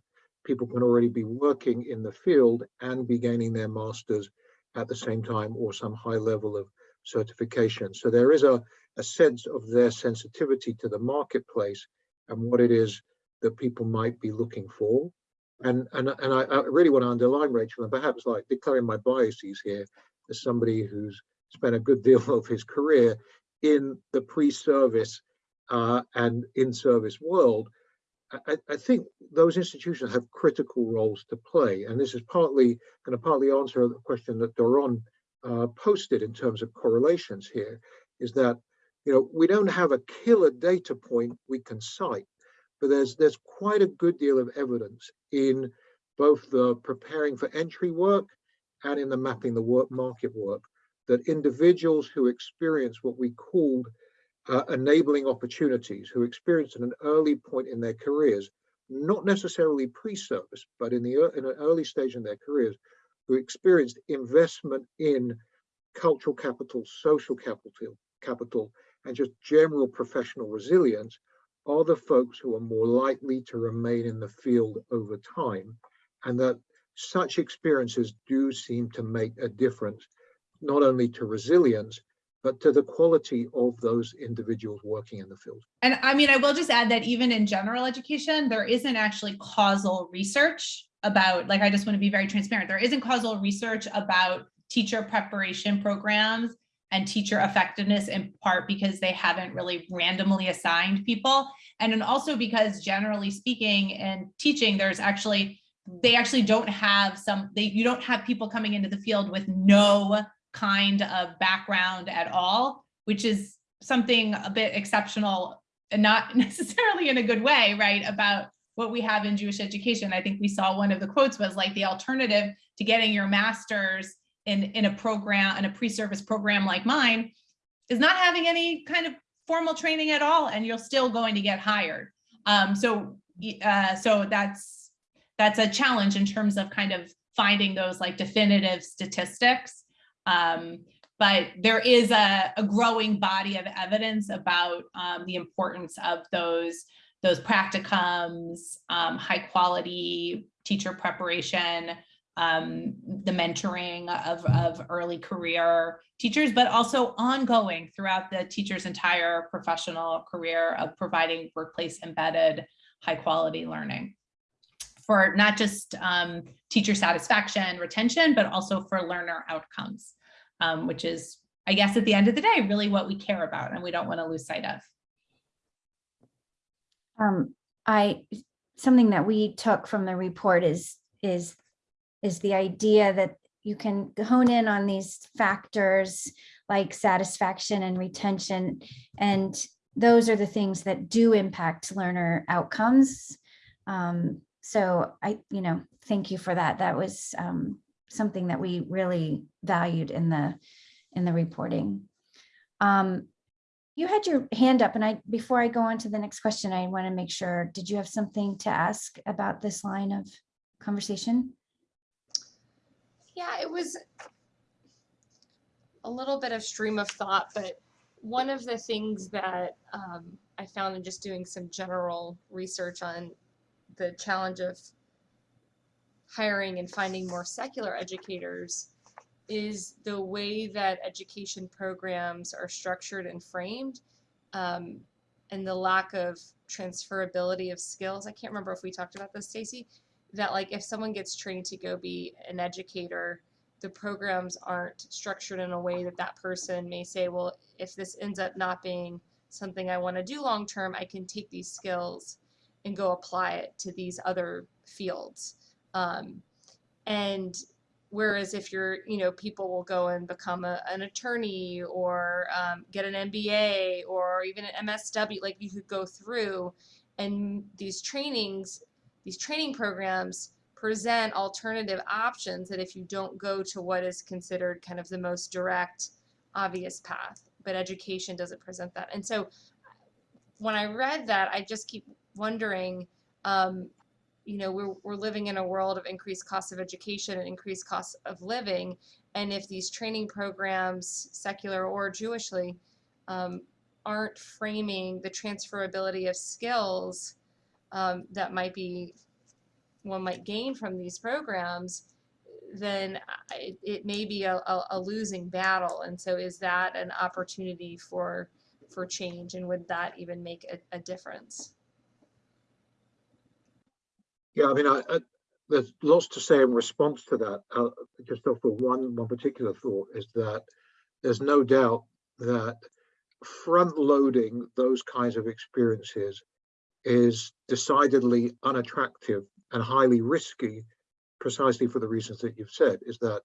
people can already be working in the field and be gaining their masters at the same time or some high level of certification. So there is a, a sense of their sensitivity to the marketplace and what it is that people might be looking for. And, and, and I, I really want to underline, Rachel, and perhaps like declaring my biases here as somebody who's spent a good deal *laughs* of his career in the pre-service uh, and in-service world, I, I think those institutions have critical roles to play, and this is partly going to partly answer the question that Doron uh, posted in terms of correlations here, is that you know we don't have a killer data point we can cite, but there's there's quite a good deal of evidence in both the preparing for entry work and in the mapping the work market work that individuals who experience what we called uh, enabling opportunities who experienced at an early point in their careers, not necessarily pre-service, but in the in an early stage in their careers, who experienced investment in cultural capital, social capital, capital, and just general professional resilience, are the folks who are more likely to remain in the field over time, and that such experiences do seem to make a difference, not only to resilience, but to the quality of those individuals working in the field. And I mean, I will just add that even in general education, there isn't actually causal research about, like, I just want to be very transparent. There isn't causal research about teacher preparation programs and teacher effectiveness in part because they haven't really randomly assigned people. And then also because generally speaking in teaching, there's actually they actually don't have some, they, you don't have people coming into the field with no kind of background at all, which is something a bit exceptional and not *laughs* necessarily in a good way, right? About what we have in Jewish education. I think we saw one of the quotes was like the alternative to getting your master's in, in a program, in a pre-service program like mine, is not having any kind of formal training at all, and you're still going to get hired. Um, so, uh, so that's, that's a challenge in terms of kind of finding those like definitive statistics. Um, but there is a, a growing body of evidence about um, the importance of those those practicums, um, high quality teacher preparation, um, the mentoring of, of early career teachers, but also ongoing throughout the teacher's entire professional career of providing workplace embedded high quality learning for not just um, teacher satisfaction, and retention, but also for learner outcomes, um, which is, I guess, at the end of the day, really what we care about and we don't want to lose sight of. Um, I, something that we took from the report is, is, is the idea that you can hone in on these factors like satisfaction and retention. And those are the things that do impact learner outcomes. Um, so I, you know, thank you for that. That was um, something that we really valued in the, in the reporting. Um, you had your hand up and I, before I go on to the next question, I want to make sure, did you have something to ask about this line of conversation? Yeah, it was a little bit of stream of thought, but one of the things that um, I found in just doing some general research on the challenge of hiring and finding more secular educators is the way that education programs are structured and framed um, and the lack of transferability of skills. I can't remember if we talked about this, Stacy, that like if someone gets trained to go be an educator, the programs aren't structured in a way that that person may say, well, if this ends up not being something I want to do long term, I can take these skills and go apply it to these other fields. Um, and whereas if you're, you know, people will go and become a, an attorney or um, get an MBA or even an MSW, like you could go through and these trainings, these training programs present alternative options that if you don't go to what is considered kind of the most direct, obvious path, but education doesn't present that. And so when I read that, I just keep wondering, um, you know, we're, we're living in a world of increased costs of education and increased costs of living. And if these training programs, secular or Jewishly, um, aren't framing the transferability of skills um, that might be one might gain from these programs, then I- it may be a, a, a losing battle. And so is that an opportunity for for change and would that even make a, a difference? Yeah, I mean, I, I, there's lots to say in response to that. Uh, just off of one, one particular thought is that there's no doubt that front loading those kinds of experiences is decidedly unattractive and highly risky precisely for the reasons that you've said is that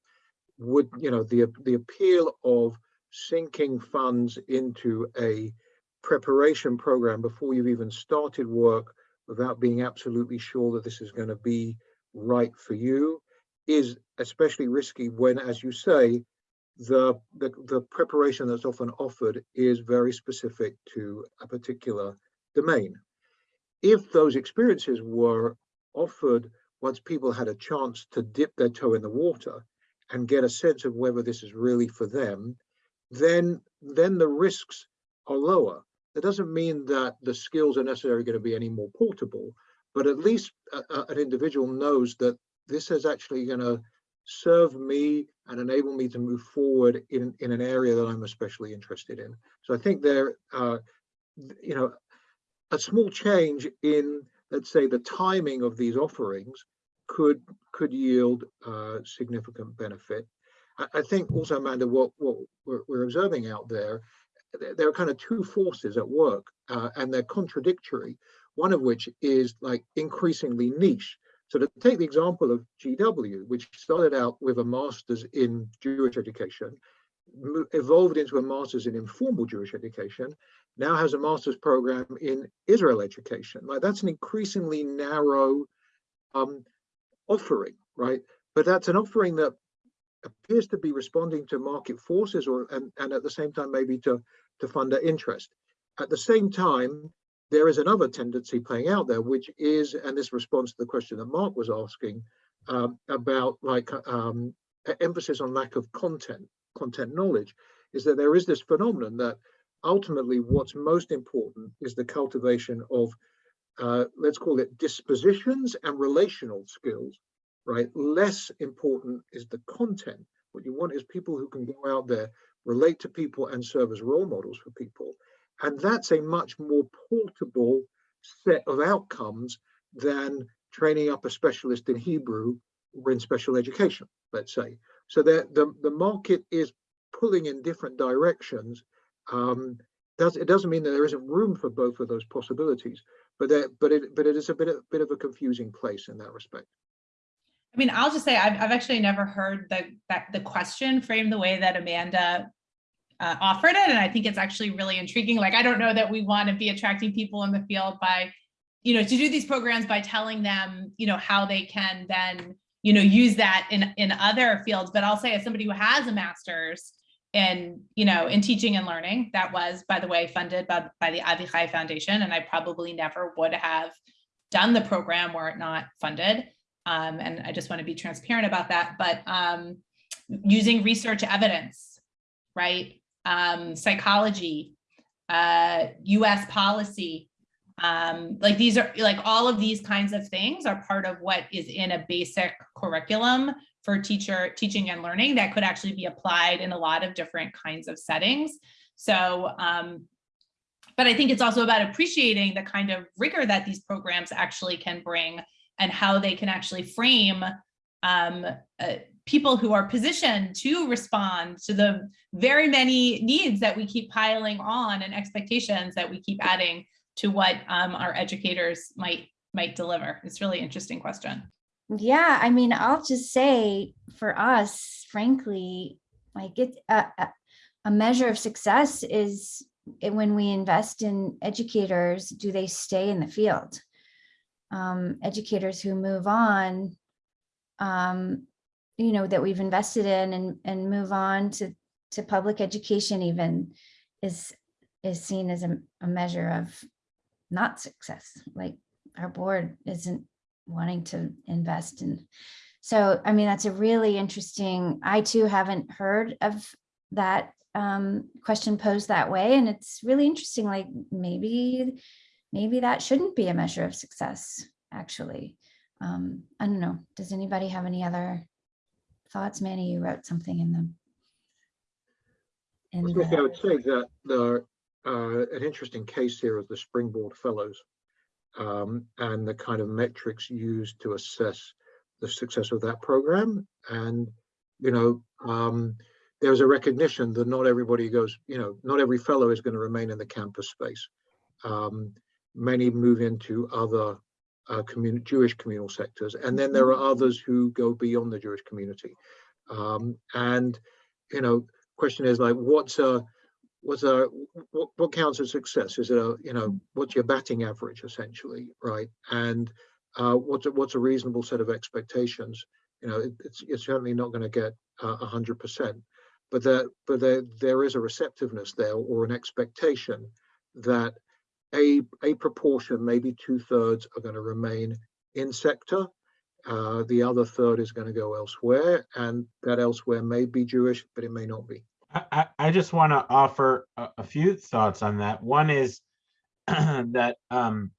would you know the the appeal of sinking funds into a preparation program before you've even started work without being absolutely sure that this is going to be right for you is especially risky when as you say the, the the preparation that's often offered is very specific to a particular domain if those experiences were offered once people had a chance to dip their toe in the water and get a sense of whether this is really for them, then then the risks are lower. That doesn't mean that the skills are necessarily going to be any more portable, but at least a, a, an individual knows that this is actually going to serve me and enable me to move forward in, in an area that I'm especially interested in. So I think there, uh, you know, a small change in, let's say, the timing of these offerings could could yield uh, significant benefit. I, I, think also, Amanda, what, what we're, we're, observing out there, there are kind of two forces at work, uh, and they're contradictory. One of which is like increasingly niche. So to take the example of GW, which started out with a master's in Jewish education, evolved into a master's in informal Jewish education, now has a master's program in Israel education. Like that's an increasingly narrow um, offering, right? But that's an offering that appears to be responding to market forces or and, and at the same time maybe to, to funder interest. At the same time, there is another tendency playing out there, which is, and this responds to the question that Mark was asking um, about like um, emphasis on lack of content, content knowledge, is that there is this phenomenon that ultimately what's most important is the cultivation of, uh, let's call it dispositions and relational skills, right? Less important is the content. What you want is people who can go out there, relate to people and serve as role models for people. And that's a much more portable set of outcomes than training up a specialist in Hebrew or in special education, let's say. So the, the, the market is pulling in different directions. Um, does, it doesn't mean that there isn't room for both of those possibilities, but there, but it but it is a bit of, bit of a confusing place in that respect. I mean, I'll just say I've, I've actually never heard the that the question framed the way that Amanda uh, offered it, and I think it's actually really intriguing. Like, I don't know that we want to be attracting people in the field by, you know, to do these programs by telling them, you know, how they can then, you know, use that in in other fields. But I'll say, as somebody who has a master's in, you know, in teaching and learning, that was, by the way, funded by by the AVI CHAI Foundation, and I probably never would have done the program were it not funded. Um, and I just want to be transparent about that, but um, using research evidence, right? Um, psychology, uh, US policy, um, like these are like all of these kinds of things are part of what is in a basic curriculum for teacher teaching and learning that could actually be applied in a lot of different kinds of settings. So, um, but I think it's also about appreciating the kind of rigor that these programs actually can bring and how they can actually frame um, uh, people who are positioned to respond to the very many needs that we keep piling on and expectations that we keep adding to what um, our educators might might deliver. It's really interesting question. Yeah, I mean, I'll just say for us, frankly, like it, a, measure of success is when we invest in educators, do they stay in the field? Um, educators who move on, um, you know, that we've invested in and, and move on to, to public education even is, is seen as a, a measure of not success. Like our board isn't wanting to invest in. So, I mean, that's a really interesting, I too haven't heard of that um, question posed that way. And it's really interesting, like maybe, maybe that shouldn't be a measure of success, actually. Um, I don't know. Does anybody have any other thoughts? Manny, you wrote something in them. I In was gonna I would say that the, uh, an interesting case here is the Springboard Fellows um, and the kind of metrics used to assess the success of that program. And, you know, um, there's a recognition that not everybody goes, you know, not every fellow is going to remain in the campus space. Um, many move into other uh, community, Jewish communal sectors, and then there are others who go beyond the Jewish community. Um, and, you know, question is like, what's a, what's a, what, what counts as success? Is it a, you know, what's your batting average essentially, right? And uh, what's a, what's a reasonable set of expectations? You know, it, it's, it's certainly not going to get uh, a hundred percent, but there, but there, there is a receptiveness there or an expectation that a, a proportion, maybe two thirds are going to remain in sector. Uh, the other third is going to go elsewhere and that elsewhere may be Jewish, but it may not be. I, I, just want to offer a, a few thoughts on that. One is *clears throat* that um,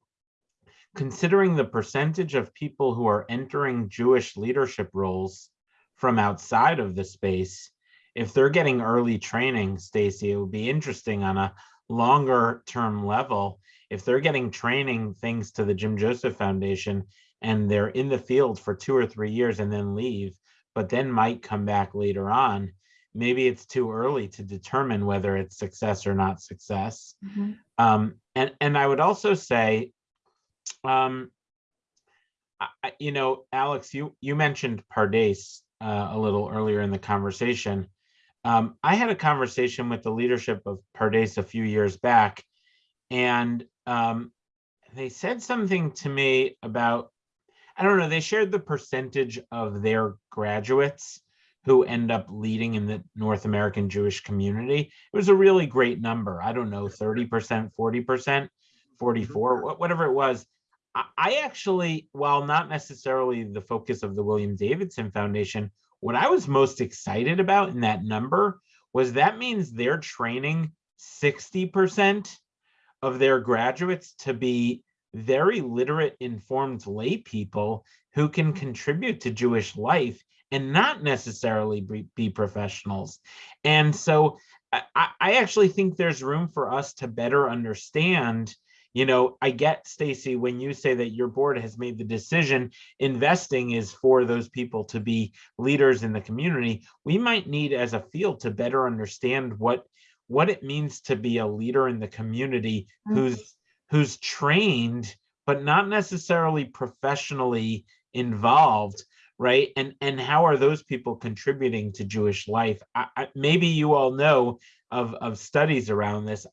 considering the percentage of people who are entering Jewish leadership roles from outside of the space, if they're getting early training, Stacy, it would be interesting on a longer term level. If they're getting training thanks to the Jim Joseph Foundation and they're in the field for two or three years and then leave, but then might come back later on, maybe it's too early to determine whether it's success or not success. Mhm. Um, and and I would also say, um, I- you know, Alex, you, you mentioned Pardes uh, a little earlier in the conversation. Um, I had a conversation with the leadership of Pardes a few years back, and um, they said something to me about, I don't know, they shared the percentage of their graduates who end up leading in the North American Jewish community. It was a really great number. I don't know, 30%, 40%, 44, wha- whatever it was. I- I actually, while not necessarily the focus of the William Davidson Foundation, what I was most excited about in that number was that means they're training 60% of their graduates to be very literate, informed lay people who can contribute to Jewish life and not necessarily be, professionals. And so I I actually think there's room for us to better understand. You know, I get Stacy when you say that your board has made the decision investing is for those people to be leaders in the community. We might need as a field to better understand what what it means to be a leader in the community Mm. who's who's trained but not necessarily professionally involved right and and how are those people contributing to jewish life I, I, maybe you all know of of studies around this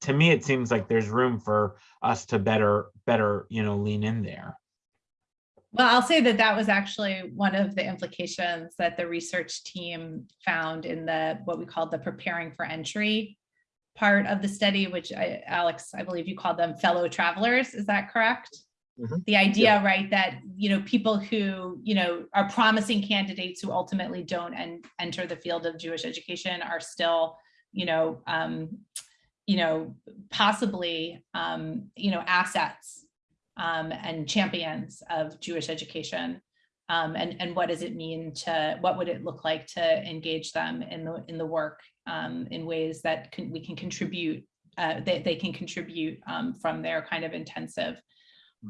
to me it seems like there's room for us to better better you know lean in there Well, I'll say that that was actually one of the implications that the research team found in the, what we called the preparing for entry part of the study, which I, Alex, I believe you called them fellow travelers. Is that correct? Mhm. The idea, right, that, you know, people who, you know, are promising candidates who ultimately don't and enter the field of Jewish education are still, you know, um, you know, possibly, um, you know, assets um, and champions of Jewish education. Um, and, and what does it mean to, what would it look like to engage them in the, in the work um, in ways that can, we can contribute, uh, they, they can contribute um, from their kind of intensive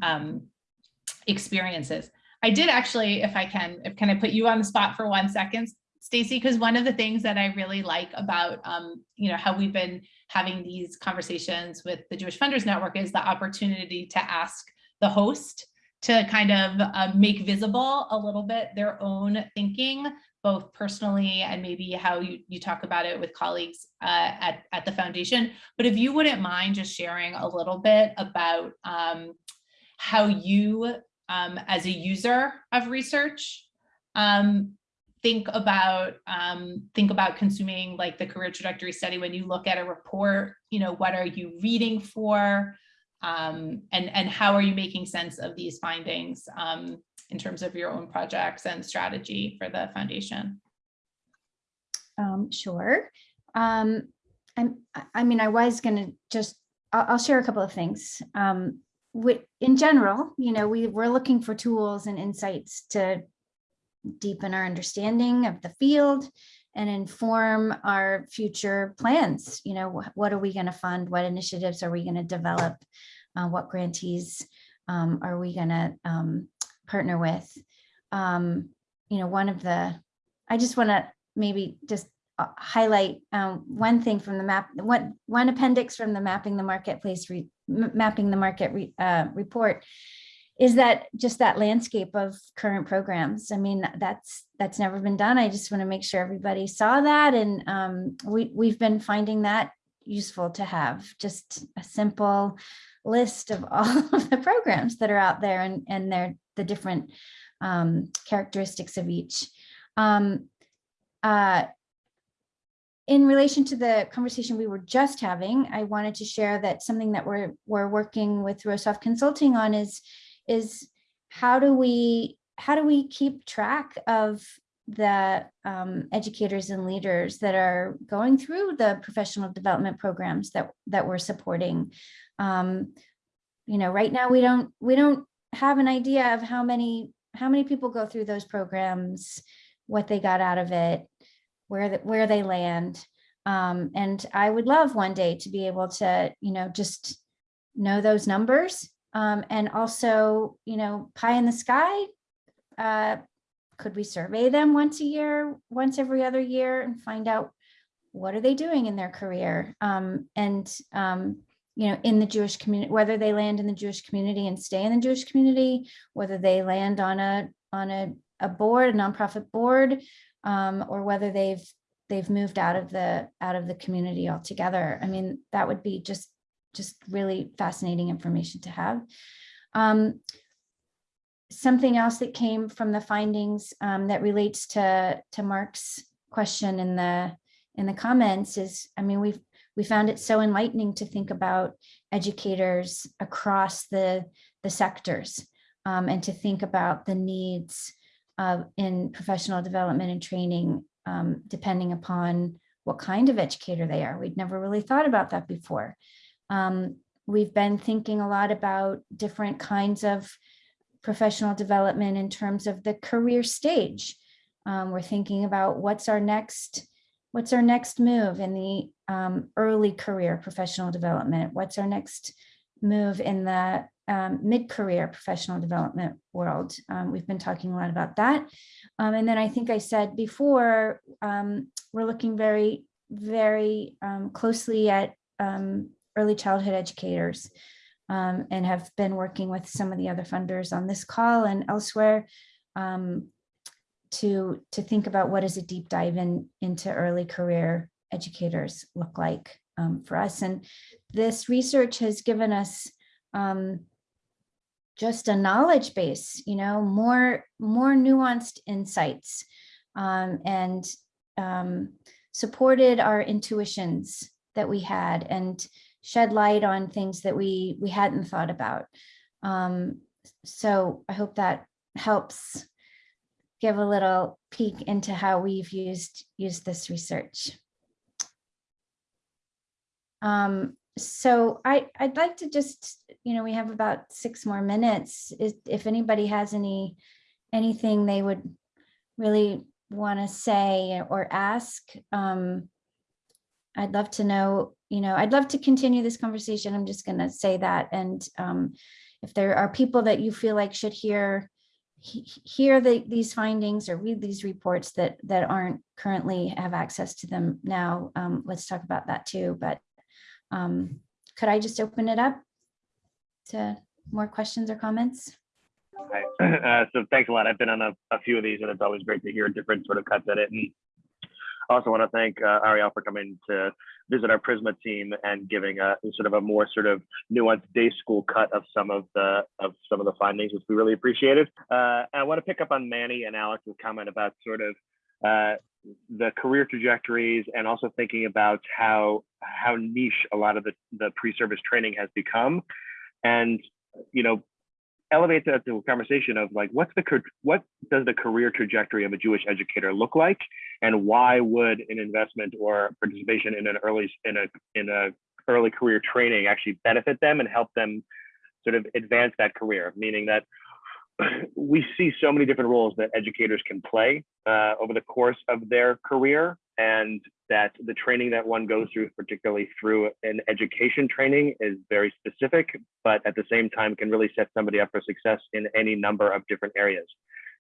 um, experiences. I did actually, if I can, if can I put you on the spot for one second, Stacy, because one of the things that I really like about, um, you know, how we've been having these conversations with the Jewish Funders Network is the opportunity to ask the host to kind of uh, make visible a little bit their own thinking, both personally and maybe how you, you talk about it with colleagues uh, at, at the foundation. But if you wouldn't mind just sharing a little bit about um, how you, um, as a user of research, um, think about um, think about consuming like the career trajectory study when you look at a report, you know, what are you reading for? Um, and, and how are you making sense of these findings um, in terms of your own projects and strategy for the foundation? Um, sure. Um, I'm, I- mean, I was gonna just, I'll, I'll share a couple of things. Um, in general, you know, we, we're looking for tools and insights to deepen our understanding of the field and inform our future plans. You know, wh- what are we gonna fund? What initiatives are we gonna develop? Uh, what grantees um, are we gonna um, partner with? Um, you know, one of the, I just wanna maybe just uh, highlight um, one thing from the map, one, one appendix from the mapping the marketplace, re- mapping the market re- uh, report is that just that landscape of current programs. I mean, that's, that's never been done. I just want to make sure everybody saw that. And um, we, we've been finding that useful to have just a simple list of *laughs* all of the programs that are out there and, and their, the different um, characteristics of each. Um, uh, in relation to the conversation we were just having, I wanted to share that something that we're, we're working with Rosov Consulting on is, is how do we, how do we keep track of the um, educators and leaders that are going through the professional development programs that, that we're supporting? Um, you know, right now we don't, we don't have an idea of how many, how many people go through those programs, what they got out of it, where, the- where they land. Um, and I would love one day to be able to, you know, just know those numbers. Um, and also, you know, pie in the sky. Uh, could we survey them once a year, once every other year and find out what are they doing in their career? Um, and um, you know, in the Jewish community, whether they land in the Jewish community and stay in the Jewish community, whether they land on a, on a, a board, a nonprofit board, um, or whether they've, they've moved out of the, out of the community altogether. I mean, that would be just, just really fascinating information to have. Um, something else that came from the findings um, that relates to to Mark's question in the in the comments is, I mean, we've we found it so enlightening to think about educators across the the sectors um, and to think about the needs of in professional development and training, um, depending upon what kind of educator they are. We'd never really thought about that before. Um, we've been thinking a lot about different kinds of professional development in terms of the career stage. Um, we're thinking about what's our next, what's our next move in the um, early career professional development? What's our next move in the um, mid-career professional development world? Um, we've been talking a lot about that. Um, and then I think I said before, um, we're looking very, very um, closely at early childhood educators um, and have been working with some of the other funders on this call and elsewhere um, to, to think about what does a deep dive in into early career educators look like um, for us. And this research has given us um, just a knowledge base, you know, more, more nuanced insights um, and um, supported our intuitions that we had and shed light on things that we we hadn't thought about. Um, so I hope that helps give a little peek into how we've used used this research. Um, so I, I'd like to just, you know, we have about six more minutes. If, if anybody has any anything they would really want to say or ask, um, I'd love to know, you know, I'd love to continue this conversation. I'm just going to say that. And um, if there are people that you feel like should hear he- hear the, these findings or read these reports that that aren't currently have access to them now, um, let's talk about that too. But um, could I just open it up to more questions or comments? Hi. *clears throat* Uh, so thanks a lot. I've been on a, a few of these and it's always great to hear different sort of cuts at it. And I also want to thank uh, Ariel for coming to visit our Prizmah team and giving a sort of a more sort of nuanced day school cut of some of the of some of the findings, which we really appreciated. Uh, I want to pick up on Manny and Alex's comment about sort of uh, the career trajectories and also thinking about how how niche a lot of the, the pre-service training has become. And you know, elevate that to a conversation of like what's the what does the career trajectory of a Jewish educator look like? And why would an investment or participation in an early in a in a early career training actually benefit them and help them sort of advance that career? Meaning that *clears throat* we see so many different roles that educators can play uh, over the course of their career and that the training that one goes through, particularly through an education training, is very specific, but at the same time can really set somebody up for success in any number of different areas.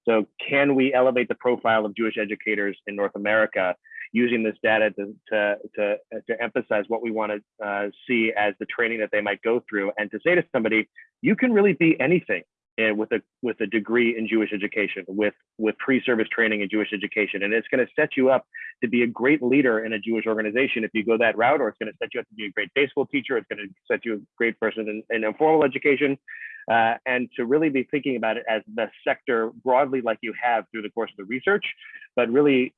So can we elevate the profile of Jewish educators in North America using this data to, to, to, to emphasize what we want to uh, see as the training that they might go through and to say to somebody, you can really be anything and with a with a degree in Jewish education, with with pre-service training in Jewish education, and it's going to set you up to be a great leader in a Jewish organization if you go that route, or it's going to set you up to be a great day school teacher. It's going to set you a great person in, in informal education, uh, and to really be thinking about it as the sector broadly, like you have through the course of the research, but really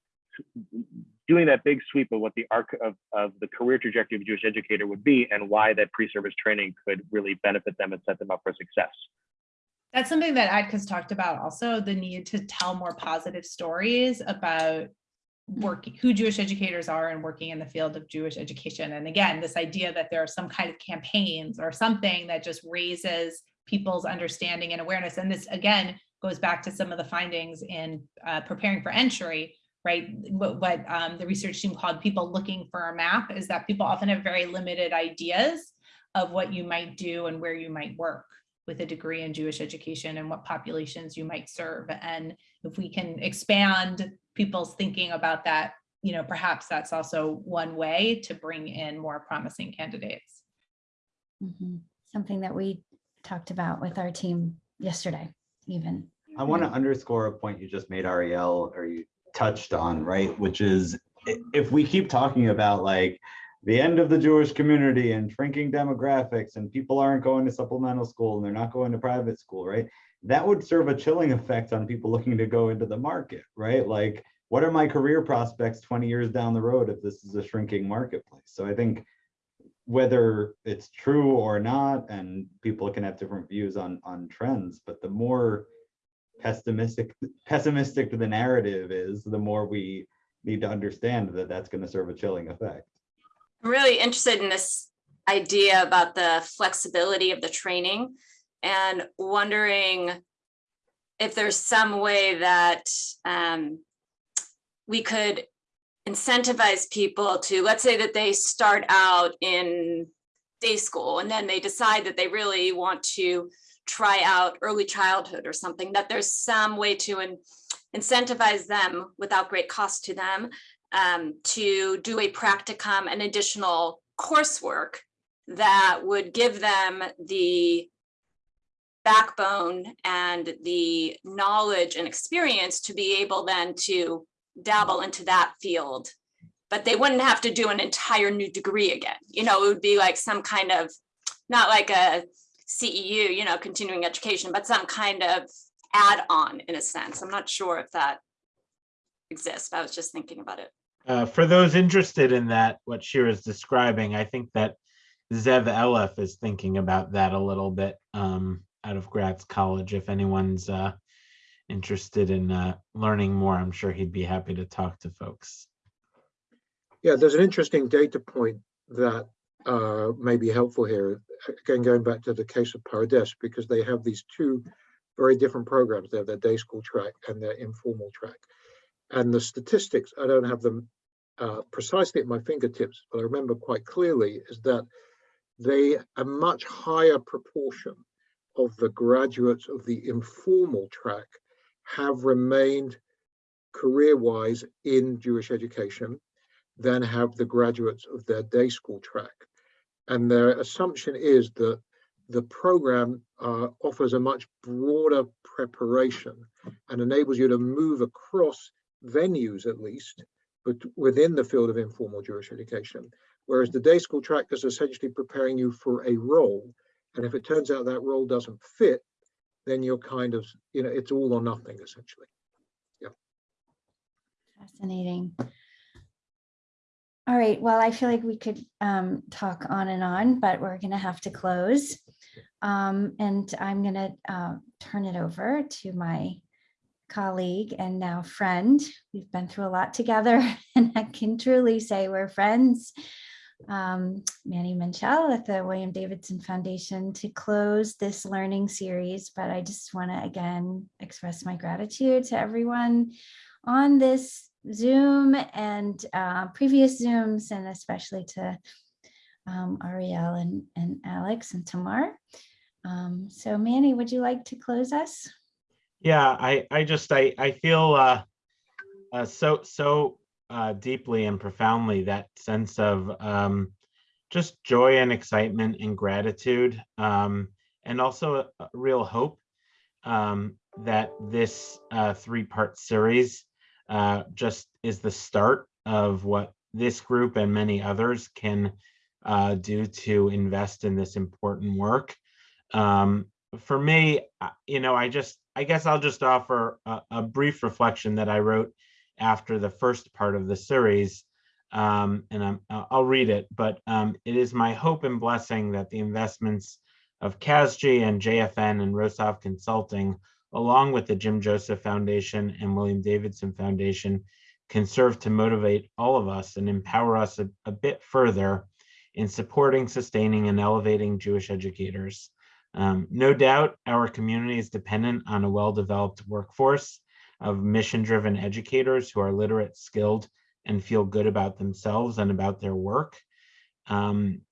doing that big sweep of what the arc of, of the career trajectory of a Jewish educator would be and why that pre-service training could really benefit them and set them up for success. That's something that ADCA's talked about also, the need to tell more positive stories about working, who Jewish educators are and working in the field of Jewish education. And again, this idea that there are some kind of campaigns or something that just raises people's understanding and awareness. And this again goes back to some of the findings in uh, preparing for entry, right? What, what um, the research team called people looking for a map is that people often have very limited ideas of what you might do and where you might work with a degree in Jewish education and what populations you might serve. And if we can expand people's thinking about that, you know, perhaps that's also one way to bring in more promising candidates. Mhm. Something that we talked about with our team yesterday, even. I want to underscore a point you just made, Ariel, or you touched on, right? Which is if we keep talking about like the end of the Jewish community and shrinking demographics and people aren't going to supplemental school and they're not going to private school, right? That would serve a chilling effect on people looking to go into the market, right? Like, what are my career prospects 20 years down the road if this is a shrinking marketplace? So I think whether it's true or not, and people can have different views on on trends, but the more pessimistic pessimistic the narrative is, the more we need to understand that that's going to serve a chilling effect. I'm really interested in this idea about the flexibility of the training and wondering if there's some way that um, we could incentivize people to, let's say that they start out in day school and then they decide that they really want to try out early childhood or something, that there's some way to in- incentivize them without great cost to them um, to do a practicum and additional coursework that would give them the backbone and the knowledge and experience to be able then to dabble into that field. But they wouldn't have to do an entire new degree again. You know, it would be like some kind of, not like a CEU, you know, continuing education, but some kind of add-on in a sense. I'm not sure if that exists. but I was just thinking about it. Uh, for those interested in that, what Shira's describing, I think that Zev Elef is thinking about that a little bit um, out of Gratz College. If anyone's uh, interested in uh, learning more, I'm sure he'd be happy to talk to folks. Yeah, there's an interesting data point that uh, may be helpful here. Again, going back to the case of Pardes, because they have these two very different programs. They have their day school track and their informal track. And the statistics, I don't have them uh, precisely at my fingertips, but I remember quite clearly is that they a much higher proportion of the graduates of the informal track have remained career-wise in Jewish education than have the graduates of their day school track. And their assumption is that the program uh, offers a much broader preparation and enables you to move across venues at least, but within the field of informal Jewish education. Whereas the day school track is essentially preparing you for a role. And if it turns out that role doesn't fit, then you're kind of, you know, it's all or nothing essentially. Yeah. Fascinating. All right, well, I feel like we could um, talk on and on, but we're going to have to close. Um, And I'm going to uh, turn it over to my colleague and now friend. We've been through a lot together *laughs* and I can truly say we're friends. Um, Manny Minchell at the William Davidson Foundation to close this learning series, but I just want to again express my gratitude to everyone on this Zoom and uh, previous Zooms, and especially to um, Ariel and, and Alex and Tamar. Um, so Manny, would you like to close us? Yeah, I, I just, I, I feel uh, uh, so, so uh, deeply and profoundly that sense of um, just joy and excitement and gratitude, um, and also a, a real hope um, that this uh, three-part series uh, just is the start of what this group and many others can uh, do to invest in this important work. Um, for me, you know, I just, I guess I'll just offer a, a brief reflection that I wrote after the first part of the series. Um, and I'm, I'll read it, but um, it is my hope and blessing that the investments of CASJE and JFN and Rosov Consulting, along with the Jim Joseph Foundation and William Davidson Foundation, can serve to motivate all of us and empower us a, a bit further in supporting, sustaining, and elevating Jewish educators. Um, no doubt our community is dependent on a well-developed workforce of mission-driven educators who are literate, skilled, and feel good about themselves and about their work. Um,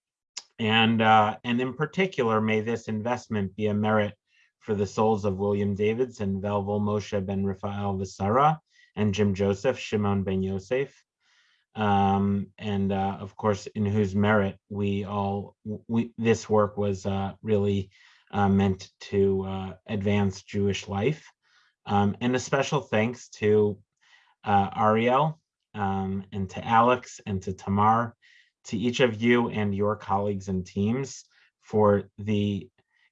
and, uh, and in particular, may this investment be a merit for the souls of William Davidson, Velvel Moshe ben Rafael Visara, and Jim Joseph, Shimon ben Yosef. Um, and uh, of course, in whose merit we all, we, this work was uh, really uh, meant to uh, advance Jewish life. Um, and a special thanks to uh, Ariel um, and to Alex and to Tamar, to each of you and your colleagues and teams for the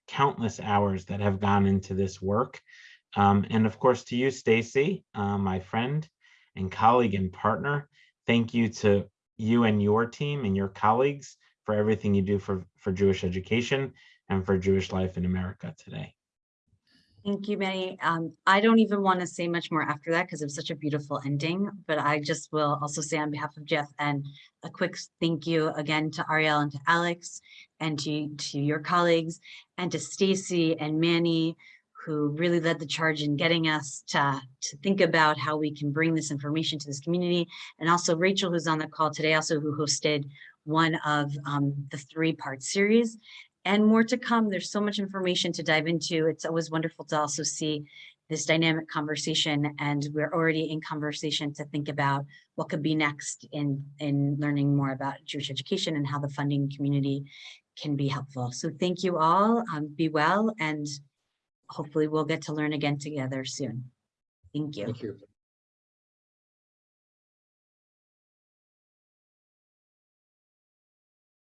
countless hours that have gone into this work. Um, and of course, to you, Stacy, uh, my friend and colleague and partner, thank you to you and your team and your colleagues for everything you do for, for Jewish education and for Jewish life in America today. Thank you, Manny. Um, I don't even want to say much more after that because it was such a beautiful ending, but I just will also say on behalf of Jeff and a quick thank you again to Ariel and to Alex and to, to your colleagues and to Stacy and Manny who really led the charge in getting us to, to think about how we can bring this information to this community. And also Rachel, who's on the call today, also who hosted one of um, the three-part series and more to come. There's so much information to dive into. It's always wonderful to also see this dynamic conversation and we're already in conversation to think about what could be next in, in learning more about Jewish education and how the funding community can be helpful. So thank you all, um, be well, and hopefully we'll get to learn again together soon. Thank you. Thank you.